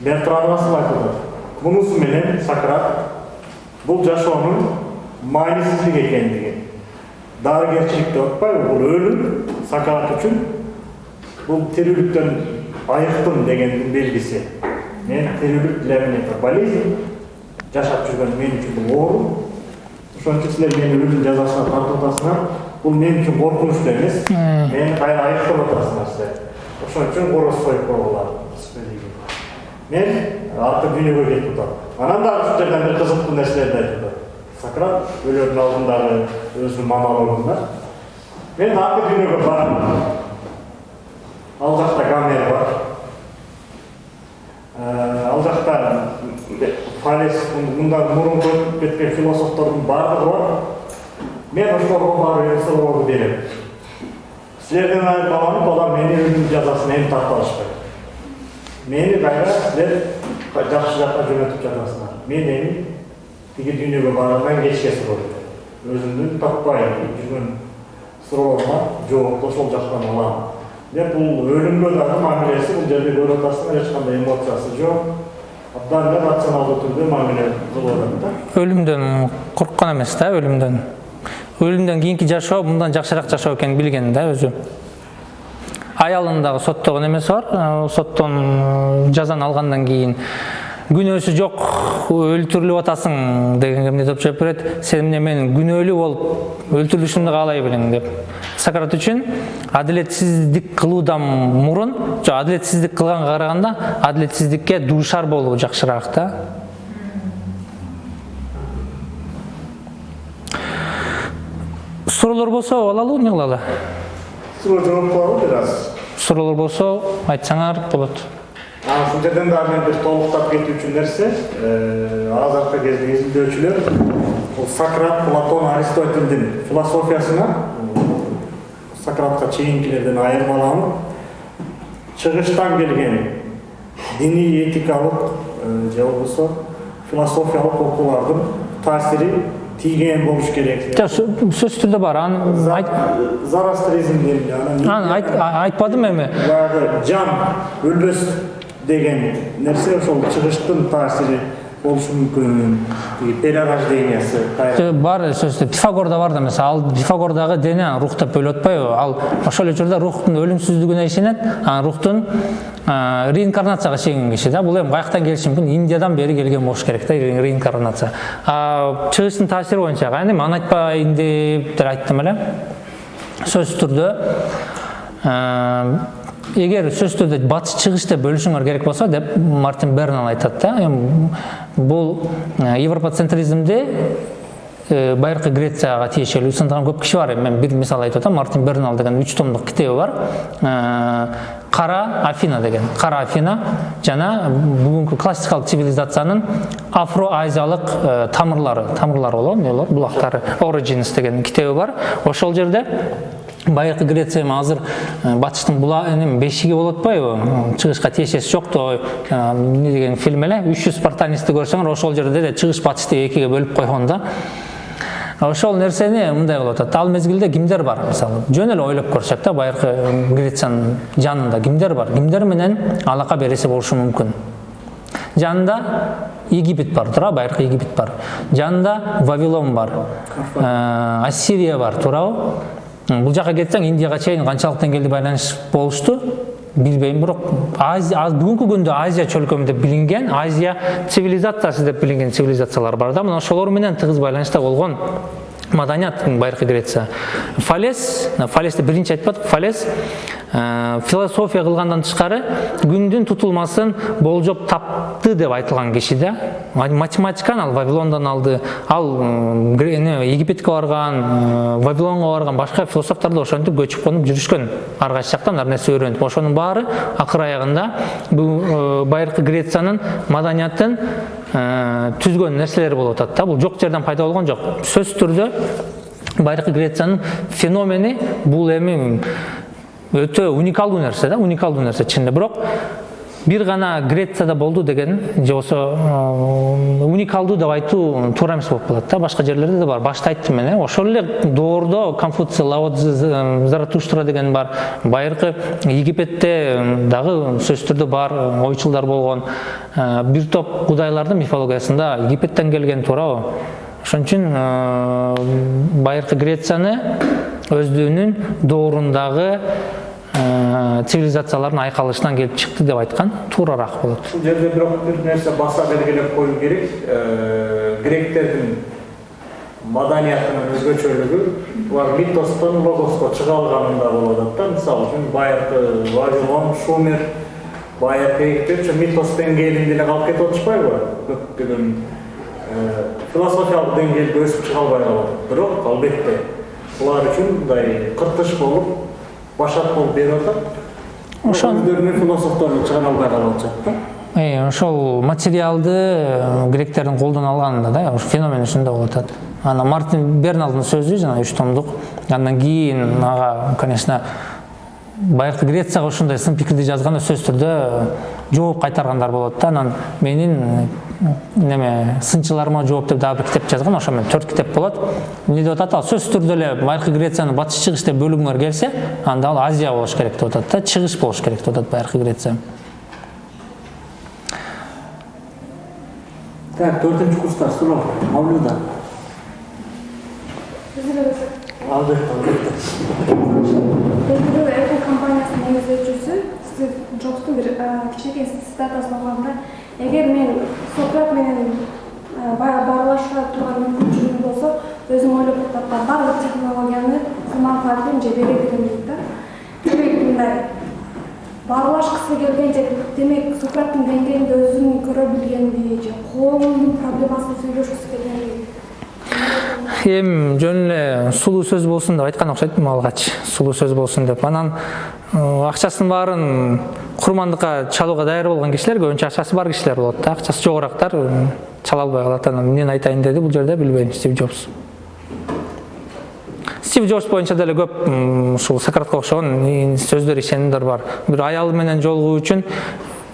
бертран расыл айтып атат мунусу менен сократ бул жашоонун маанисиздик экендигин дарыгерчилик деп атпайбы бул өлүм сократ үчүн бул тирүүлүктөн айыктым дегендин белгиси мен тирүүлүк для меня это болезнь жашап жүргөн мен үчүн бул оору ошон үчүн силер мени жазасына тартып атасыңар бул мен үчүн коркунуч да эмес мени кайра айыктап атасыңар силер ошон үчүн короз союп койгула мен аркы дүйнөгө кетип атам анан дагы ушул жерден бир кызыктуу нерселерди айтып атат сократ өлөрдүн алдындагы өзүнүн монологунда мен аркы дүйнөгө барам. Ал гомер бар. Э, ал жакта фалес мындан мурунку өтүп кеткен философтордун баардыгы бар. Мен ошолорго барып эле суроолорду берем силерден айырмаланып алар мени өлүм жазасына эми тартып алышпайт мени кайра силер жакшы жакка жөнөтүп жатасыңар мен эми тиги дүйнөгө баргандан кечке суроо өзүмдүн таппай жүргөн суроолорума жоопду ошол жактан алам. Деп бул өлүмгө дагы мамилеси бул жерде көрүп атасыңар эч кандай эмоциясы жок абдан эле рационалдуу түрдө мамиле кылып атат да. Өлүмдөн корккон эмес да өлүмдөн өлүмдөн кийинки жашоо мындан жакшыраак жашоо экенин билген да өзү аялын дагы соттогон эмеси бар соттон э, жазаны алгандан кийин күнөөсү жок өлтүрүлүп атасың дегенге эмне деп жооп берет сен эмне менин күнөөлүү болуп өлтүрүлүшүмдү каалай белең деп. Сократ үчүн адилетсиздик кылуудан мурун жок адилетсиздик кылганга караганда адилетсиздикке дуушар болуу жакшыраак да суроолор болсо алалы эмне кылалы суроо жооп кылалы бир аз суроолор болсо айтсаңар болот. А ушул жерден дагы мен бир толуктап кетүүчү нерсе азыркы кезде изилдөөчүлөр бул сократ платон аристотельдин философиясына сократка чейинкилерден айырмаланып чыгыштан келген диний этикалык же болбосо философиялык окуулардын таасири тийген болуш керек жок сө- сөзсүз түрдө бар аны айт зарастризмдин анан айтпадым эми баягы жан өлбөс деген нерсе ошол чыгыштын таасири болушу мүмкүн перерождениясы бар сөзсүз пифагорда бар да мисалы ал пифагордагы дене рух деп бөлүп атпайбы ал ошол эле учурда рухтун өлүмсүздүгүнө ишенет анан рухтун реинкарнацияга ишенген киши да бул эми каяктан келиши мүмкүн индиядан бери келген болуш керек да ре- реинкарнация. Чыгыштын таасири боюнча кайын эми аны айтпайын деп айттым эле сөзсүз түрдө а, эгер сөзсүз түрдө батыш чыгыш деп бөлүшүңөр керек болсо деп мартин бернал айтат да. Эми бул а, европоцентризмди э, байыркы грецияга тиешелүү көп киши бар. Мен бир мисал айтып атам мартин бернал деген үч томдук китеби бар. Э, кара афина деген. Кара афина жана бүгүнкү классикалык цивилизациянын афро азиялык э, тамырлары тамырлары болобу эмне болот origins деген китеби бар. Ошол жерде байыркы греция эми азыр э, батыштын була эми бешиги болуп атпайбы чыгышка тиешеси жокту э, эмне деген фильм эле. Үч жүз спартанецти көрсөңөр ошол жерде де чыгыш батышты экиге бөлүп койгон да. Ошол нерсени мындай кылып атат ал мезгилде кимдер бар мисалы. Жөн эле ойлоп көрсөк да байыркы грециянын жанында кимдер бар. Кимдер менен алака береси болушу мүмкүн. Жанында египет бар туура байыркы египет бар. Жанында вавилон бар. Э, ассирия бар туурабы. Бул жака кетсең индияга чейин канчалык деңгээлде байланыш болушту. Билбейм бирок азия аз- бүгүнкү күндө азия чөлкөмү деп билинген азия цивилизациясы деп билинген цивилизациялар бар да. Мына ошолор менен тыгыз байланышта болгон. Маданият байыркы греция. Фалес фалести биринчи айтпадык фалес э, философия кылгандан тышкары күндүн тутулмасын болжоп тапты деп айтылган киши да Ма- математиканы ал вавилондон алды. Ал египетке барган э, вавилонго барган башка философтор да ошентип көчүп конуп жүрүшкөн ар кайсы жактан ар нерсе үйрөнүп ошонун баары акыр аягында бул э, байыркы грециянын маданиятын түзгөн нерселер болуп атат да. Бул жок жерден пайда болгон жок сөзсүз түрдө байыркы грециянын феномени бул эми өтө уникалдуу нерсе да уникалдуу нерсе чынында. Бирок бир гана грецияда болду деген же болбосо э, уникалдуу деп айтуу туура эмес болуп калат да. Башка жерлерде да бар. Башта айттым мен э. Ошол эле доордо конфуций лао Цзы, З- заратуштра деген бар. Байыркы египетте дагы сөзсүз түрдө бар э, ойчулдар болгон Э, бир топ кудайлардын мифологиясында египеттен келген туурабы ошон үчүн э, байыркы грецияны өздүгүнүн доорундагы э, цивилизациялардын айкалышынан келип чыкты деп айткан туурараак болот Бұл жерде бирок бир нерсе баса белгилеп коюу керек. Э, Гректердин маданиятынын өзгөчөлүгү булар митостон логоско чыга алганында болуп атат да. Мисалы үчүн байыркы Вавилон, Шумер, байыркы Египет ушу митос деңгээлинде эле калып кетип атышпайбы? Көптөгөн э, философиялык деңгээлде өсүп чыга албай калат. Бирок албетте булар үчүн мындай кыртыш болуп, башат болуп берип атат. Ошон- өздөрүнүн философторун чыгара албай калып атышат да. Э, ошол материалды э, гректердин колдон алганында да ошо феномен ушундай болуп атат анан мартин берналдын сөзү жана үч томдук андан кийин ага конечно байыркы грецияга ушундай сын пикирди жазганда сөзсүз түрдө жооп кайтаргандар болот да анан менин неме сынчыларыма жооп деп дагы бир китеп жазган ошо менен төрт китеп болот эмне деп атат ал сөзсүз түрдө эле байыркы грециянын батыш чыгыш деп бөлүнгөр келсе анда ал азия болуш керек деп атат да чыгыш болуш керек деп атат байыркы греция Так, төртүнчү курстар суроо. Мавлюда. Албетте, албетте. белгилүү apple компаниясынын негиздөөчүсү стив джобстун бир кичинекей цитатасын окуганда эгер мен сократ менен баарлашууга турган мүмкүнчүлүгүм болсо өзүм ойлоп тапкан баардык технологияны манфаатын же бере берем дейт да. Демек мындай баарлашкысы келген же демек сократтын деңгээлинде өзүн көрө билгенди же коомдун проблемасын сүйлөшкүсү келгенди эми жөн эле сулуу сөз болсун деп айткан окшойт алгач. Сулуу сөз болсун деп. Анан акчасынын баарын курмандыкка чалууга даяр болгон кишилер көбүнчө акчасы бар кишилер болот да. Акчасы жогорактар э, чала албай калат. Анан эмнени айтайын деди бул жерде билбейм. Стив джобс. Стив джобс боюнча деле көп ушул сократка окшогон сөздөр ишенимдер бар. Бир аялы менен жолугуу үчүн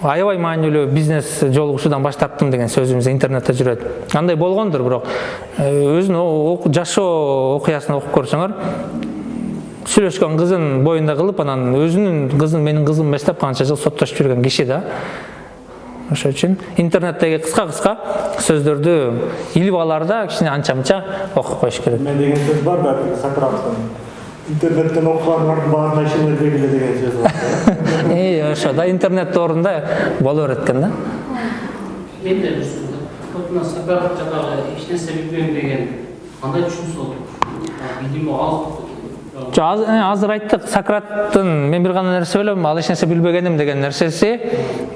аябай маанилүү бизнес жолугушуудан баш тарттым деген сөзүбүз интернетте жүрөт. Андай болгондур бирок э, өзүнүн жашоо окуясын окуп көрсөңөр сүйлөшкөн кызын боюнда кылып анан өзүнүн кызын менин кызым эмес деп канча жыл соттошуп жүргөн киши да. Ошон үчүн интернеттеги кыска кыска сөздөрдү илип алаарда кичине анча мынча окуп коюш керек. Мен деген сөз бар да Сократтын. Интернеттен окуганлардын баарына ишене бергиле деген сөз бар. и ошо да интернет доорунда боло берет экен да? Мен де вот мына сократ жаңағы ешнәрсе білмеймін деген қандай түсініс ол видимо ал Жо, аз- э, азыр айттык сократтын мен бир гана нерсе билем ал эч нерсе билбегеним деген нерсеси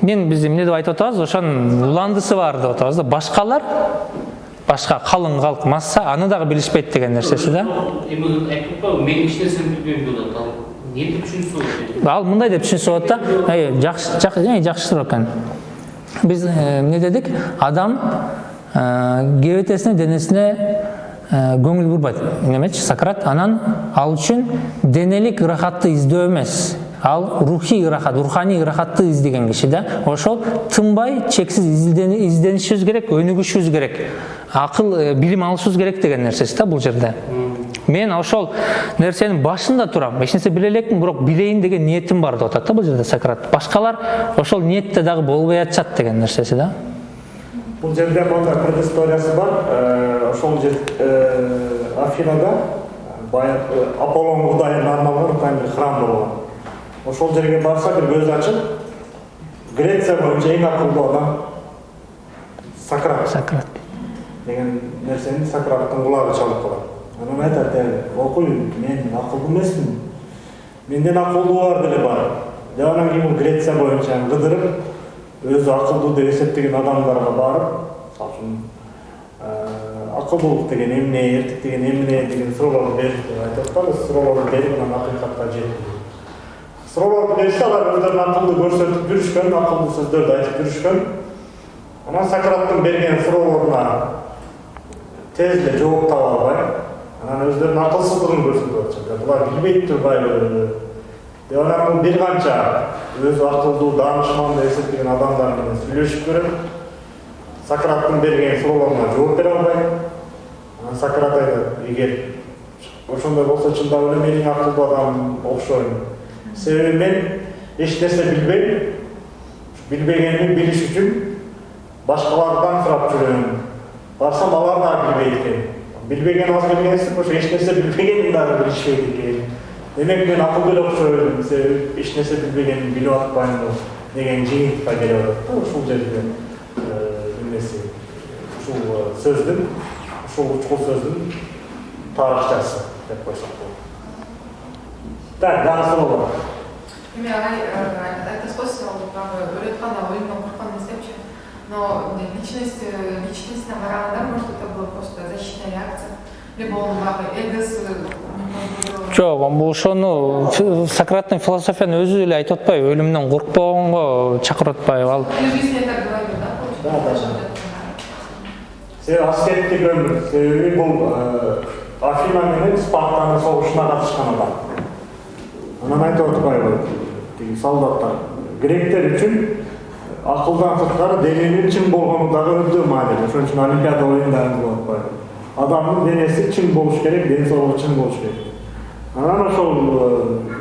мен биз эмне деп айтып атабыз ошонун уландысы бар деп атабыз да. Башкалар башка калың калк масса аны дагы билишпейт деген нерсеси да мен ешнәрсені білмеймін деп жатады ал не ол ал мындай деп түшүнсө болот да жакшы э, жакшы суроо экен биз э, эмне дедик адам кебетесине денесине көңүл бурбайт немечи сократ анан ал үчүн денелик ырахатты издөө эмес ал рухий ырахат руханий ырахатты издеген киши да ошол тынбай чексиз издени- изденишибиз керек өнүгүшүбүз керек акыл э, билим алышыбыз керек деген нерсеси да бул жерде мен ошол нерсенин башында турам эч нерсе биле элекмин бирок билейин деген ниетим бар деп атат да бул жерде сократ башкалар ошол ниетте дагы болбой атышат деген нерсеси да Бул жерде мындай предысториясы бар. Э, Ошол жер э, Афинада баягы Аполлон кудайына арналган храм болгон. Ошол жерге барса бир көз ачып греция боюнча эң акылдуу адам сократ сократ деген нерсени сократтын кулагы чалып калат анан айтат окуй мен акылдуу эмесмин менден акылдуу бар деле бар деп анан кийин бул греция боюнча кыдырып өзү акылдуу деп эсептеген адамдарга барып мисалы үчүн акылдуулук деген эмне эртик деген эмне деген суроолорду берип деп айтып атпайбы суроолорду берип анан акыйкатка жетти суроолорду беришти алар өздөрүн акылдуу көрсөтүп жүрүшкөн акылдуу сөздөрдү айтып жүрүшкөн анан сократтын берген суроолоруна тез эле жооп таба албай анан өздөрүнүн акылсыздыгын көрсөтүп атышат булар билбейт турбайбы деп анан бир канча өзү акылдуу даанышман деп эсептеген адамдар менен сүйлөшүп көрөт сократтын берген суроолоруна жооп бере албайт анан сократ айтат эгер ошондой болсо чындап эле мен эң акылдуу адам окшойм себеби мен эч нерсе билбейм билбегенимди билиш үчүн башкалардан сурап жүрөм барсам алар дагы билбейт экен билбеген аз билгенсип ошо эч нерсе билбегенин дагы билишпейт экен демек мен акылдуу эле окшойм себеби эч нерсе билбегенимди билип атпаймынбы деген жыйынтыкка келип атат да ушул жерде эмеси ушул сөздүн ушул учкул сөздүн тарыхчасы деп койсок болот так суроо бар эми агай айтасыз го ал баягы өлүп атканда өлүмдөн корккон десепчи но личность личностине караганда может это было просто защитная реакция либо он баягы эгосы жок бул ошону сократтын философияны өзү эле айтып атпайбы өлүмдөн коркпогонго чакырып атпайбы ал да, Да, да, получается? себеби аскерттик өмүр себеби бул афина менен спартанын согушуна катышкан адам анан айтып атпайбы тиги солдаттар. Гректер үчүн акылдан сырткары дененин чың болгону дагы өтө маанилүү ошон үчүн олимпиада оюндарын кылып атпайбы адамдын денеси чың болуш керек ден соолугу чың болуш керек. Анан ошол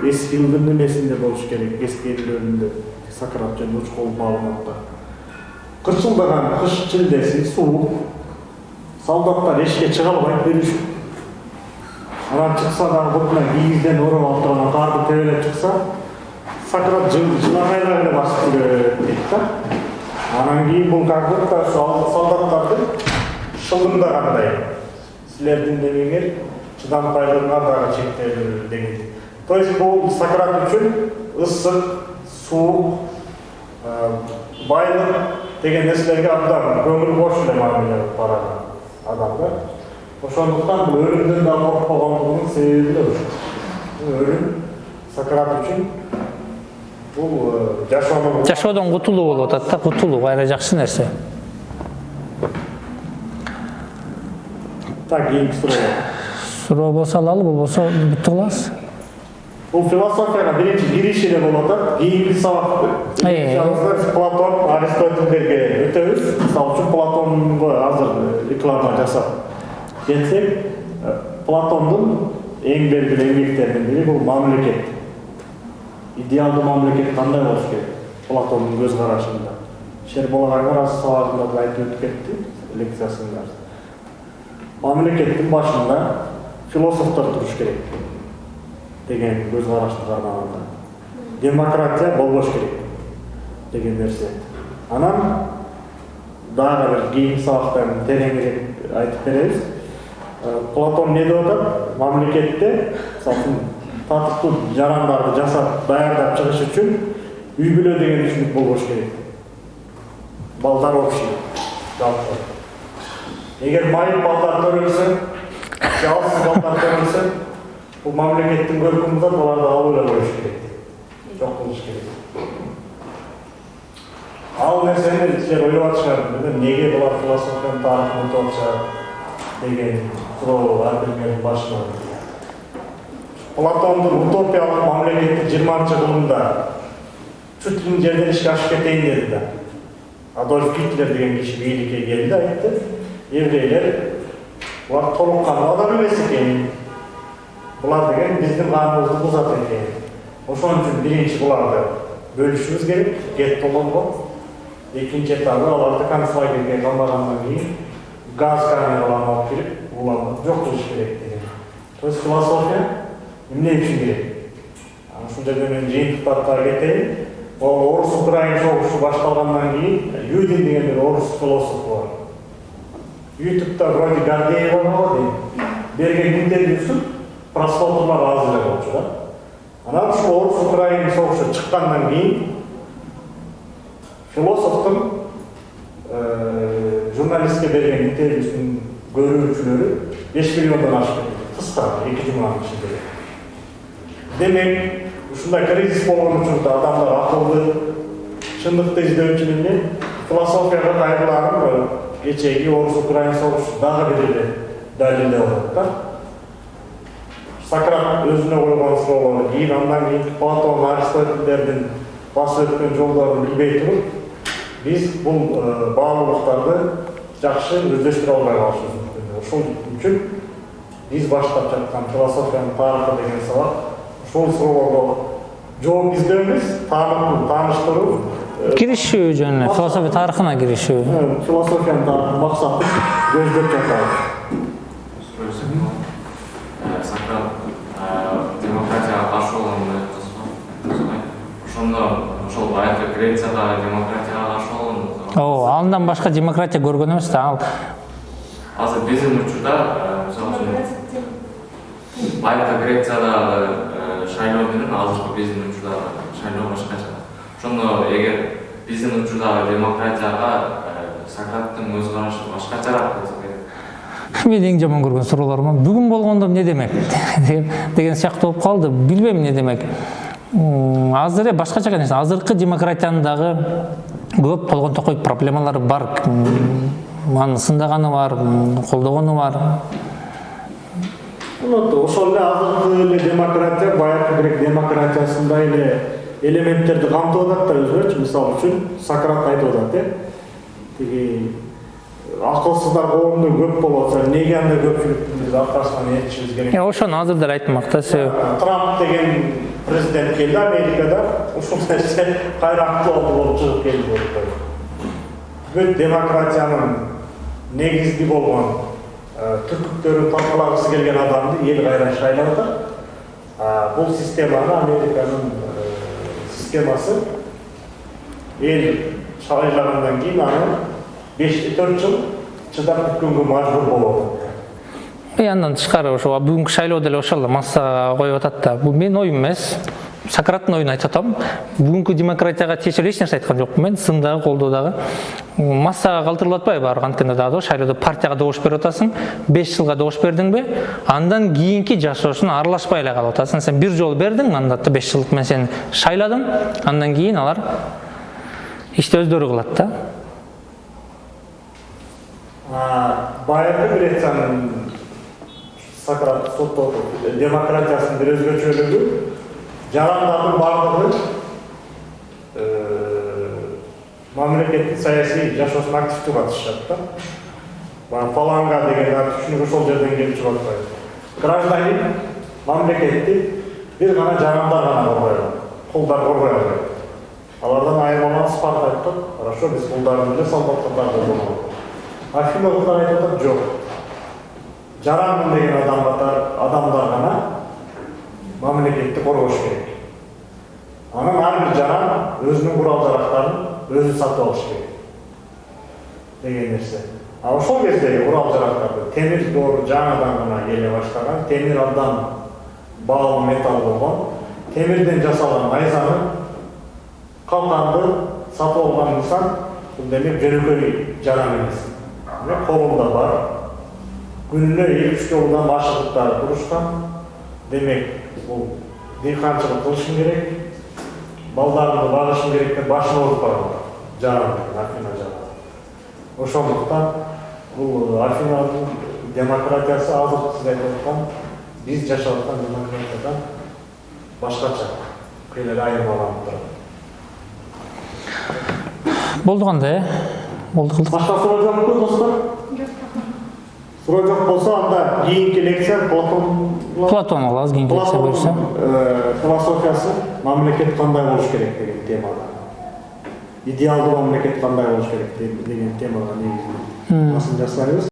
эсхилдин эмесинде болуш керек эскерилөрүндө сократ жана учкул маалыматта кырчылдаган кыш чилдеси суук солдаттар эшикке чыга албайт бир анан чыкса дагы бутуна кийизден ороп алып турган карды тебелеп чыкса сократ эле басып жүрөт дейт да анан кийин бул как будто ошо солдаттардын шылымдагандай силердин немеңер чыдамкайлыгыңар дагы чектелүү деген то есть бул сократ үчүн ысык суук байлык деген нерселерге абдан көңүл бош эле мамиле кылып барган адам да ошондуктан бул өлүмдөн да коркпогондугунун себеби ушул өлүм сократ үчүн бул жашоонун жашоодон кутулуу болуп атат да кутулуу кайра жакшы нерсе. Так кийинки суроо. Суроо болсо алалы болбосо бүттү кылабыз. Бул философияга биринчи кириш эле болуп атат. Кийинки сабак Э. биз платон аристотельдерге өтөбүз. Мисалы үчүн платонго азыр реклама жасап кетсек платондун эң белгилүү эмгектеринин бири бул мамлекет идеалдуу мамлекет кандай болуш керек платондун көз карашында шербол агайга аз сабагында да айтып өтүп кетти лекциясында мамлекеттин башында философтор туруш керек деген көз карашты кармаганда демократия болбош керек деген нерсе анан дагы бир кийинки сабакта тереңирээк айтып беребиз платон эмне деп атат мамлекетте үчүн татыктуу жарандарды жасап даярдап чыгыш үчүн үй бүлө деген түшүнүк болбош керек. Балдар общий жалпы. Эгер майып балдар төрөлсө жалсыз балдар бул мамлекеттин көркүмү зат аларды алып эле коюш керек. Жок кылыш керек. Ал нерсени силер ойлоп атышыңар неге булар философиянын тарыхын утуп атышат деген платондун утопиялык мамлекети жыйырманчы кылымда чуть ли не жерден ишке ашып кетейин деди да адольф гитлер деген киши бийликке келди айтты еврейлер булар толук кандуу адам эмес экен булар деген биздин каныбызды бузат экен ошон үчүн биринчи буларды бөлүшүбүз керек геттолорго экинчи этабы аларды концлагерге камагандан кийин газ камераларына алып кирип буларды жок кылыш керек деген. То есть философия эмне үчүн керек ушул жерден мен жыйынтыктарга кетейин ол орус украин согушу башталгандан кийин юдин деген бир орус философу бар. Ютубта вроде гордеева бар дейм берген интервьюсу просмотрлар аз эле болчу да. Анан ушул орус украин согушу чыккандан кийин философтун журналистке берген интервьюсунун көрүүчүлөрү беш миллиондон ашып кыска эки жуманын ичинде демек ушундай кризис болгон учурда адамдар акылды чындыкты издөөчү эле философияга кайрыларын кечээги орус украин согушу дагы бир эле далилдеп атат да сократ өзүнө койгон суроолору кийин андан кийин платон аристотельдердин басып өткөн жолдорун билбей туруп биз бул баалуулуктарды жакшы өздөштүрө албай калышыбыз мүмкүн ошол үчүн биз баштап жаткан философиянын тарыхы деген сабак ушул суроолорго жооп издөөбүз таанытуу тааныштыруу киришүү жөнүнө философия тарыхына киришүү философиянын тарыхын максатын көздөп жатабыз Сократ демократияга каршы болгонун айткансыз ошондо ошол баягы грецияда демократияга ооба андан башка демократия көргөн эмес да ал. Азыр биздин учурда мисалы үчүн баягы грецияда шайлоо менен азыркы биздин учурдагы шайлоо башкача. Ошондо эгер биздин учурдагы демократияга сократтын көз карашы башкачараак болсо керек. Менин эң жаман көргөн суроолорум бүгүн болгондо эмне демек? Деген сыяктуу болуп калды. Билбейм эмне демек. Азыр башкача конечно азыркы демократиянын дагы көп болгонто койып проблемалары бар. Аны сындаганы бар колдогону бар. Ошол эле азыркы эле демократия баягы грек демократиясындай эле элементтерди камтып атат да өзүнөчү мисалы үчүн сократ айтып атат э. Тиги акылсыздар коомдо көп болуп атса эмнеге андай көпчүлүктүн? Биз аркасынан ээрчишибиз керек. Ошону азыр деле айттымак да себеби трамп деген президент келди америкада ушул нерсе актуалдуу болуп чыгып келди бүт демократиянын негизги болгон түркүктөрүн талкалагысы келген адамды эл кайра шайлап атат бул системаны американын системасы эл шайлагандан кийин аны беш төрт жыл чыдап күткөнгө мажбур болуп атат и андан тышкары ошо бүгүнкү шайлоо деле ошол массага коюп атат да бул менин оюм эмес сократтын оюн айтып атам бүгүнкү демократияга тиешелүү эч нерсе айткан жокмун мен сын дагы колдоо дагы массага калтырылып атпайбы баары анткенде дагы шайлоодо партияга добуш берип атасың беш жылга добуш бердиңби андан кийинки жашоосуна аралашпай эле калып атасың сен бир жолу бердиң мандатты беш жылдык мен сени шайладым андан кийин алар ишти өздөрү кылат да баягы грециянын сократ соттоо демократиясынын бир өзгөчөлүгү жарандардын баардыгы мамлекеттин саясий жашоосуна активдүү катышышат да баягы фаланга деген түшүнүк ошол жерден келип чыгып атпайбы гражданин мамлекетти бир гана жарандар гана коргой алат кулдар коргой албайт алардан айырмаланып спарта айтып хорошо биз кулдарды эле солдатка колдонобуз афина кулдар айтып атат жок жаранмын деген адам катар адамдар гана мамлекетти коргош керек. Ар бир жаран өзүнүн курал жарактарын өзү сатып алыш керек. Деген нерсе а ошол кездеги курал жарактарды темир доор жаңыдан гана келе баштаган темир абдан баалуу металл болгон темирден жасалган найзаны калканды сатып алган инсан бул демек жөнөкөй жаран эмес демек колунда бар күнүнө эки үч жолудан ашыгып турушкан демек бул дыйканчылык кылышым керек балдарымды багышым керек деп башын ооруп барган жаран афина жаран ошондуктан бул афинанын демократиясы азыркы сиз айтып аткан биз жашап аткан демократиядан башкача кыйла айырмаланып турат болду кандай э болду кылдык башка суроо жокпу достор суроо жок болсо анда кийинки лекция платон платон алабыз кийинки лекция буюрса философиясы. Мамлекет кандай болуш керек деген темада. Идеалдуу мамлекет кандай болуш керек деген темага негизинен басым жасайбыз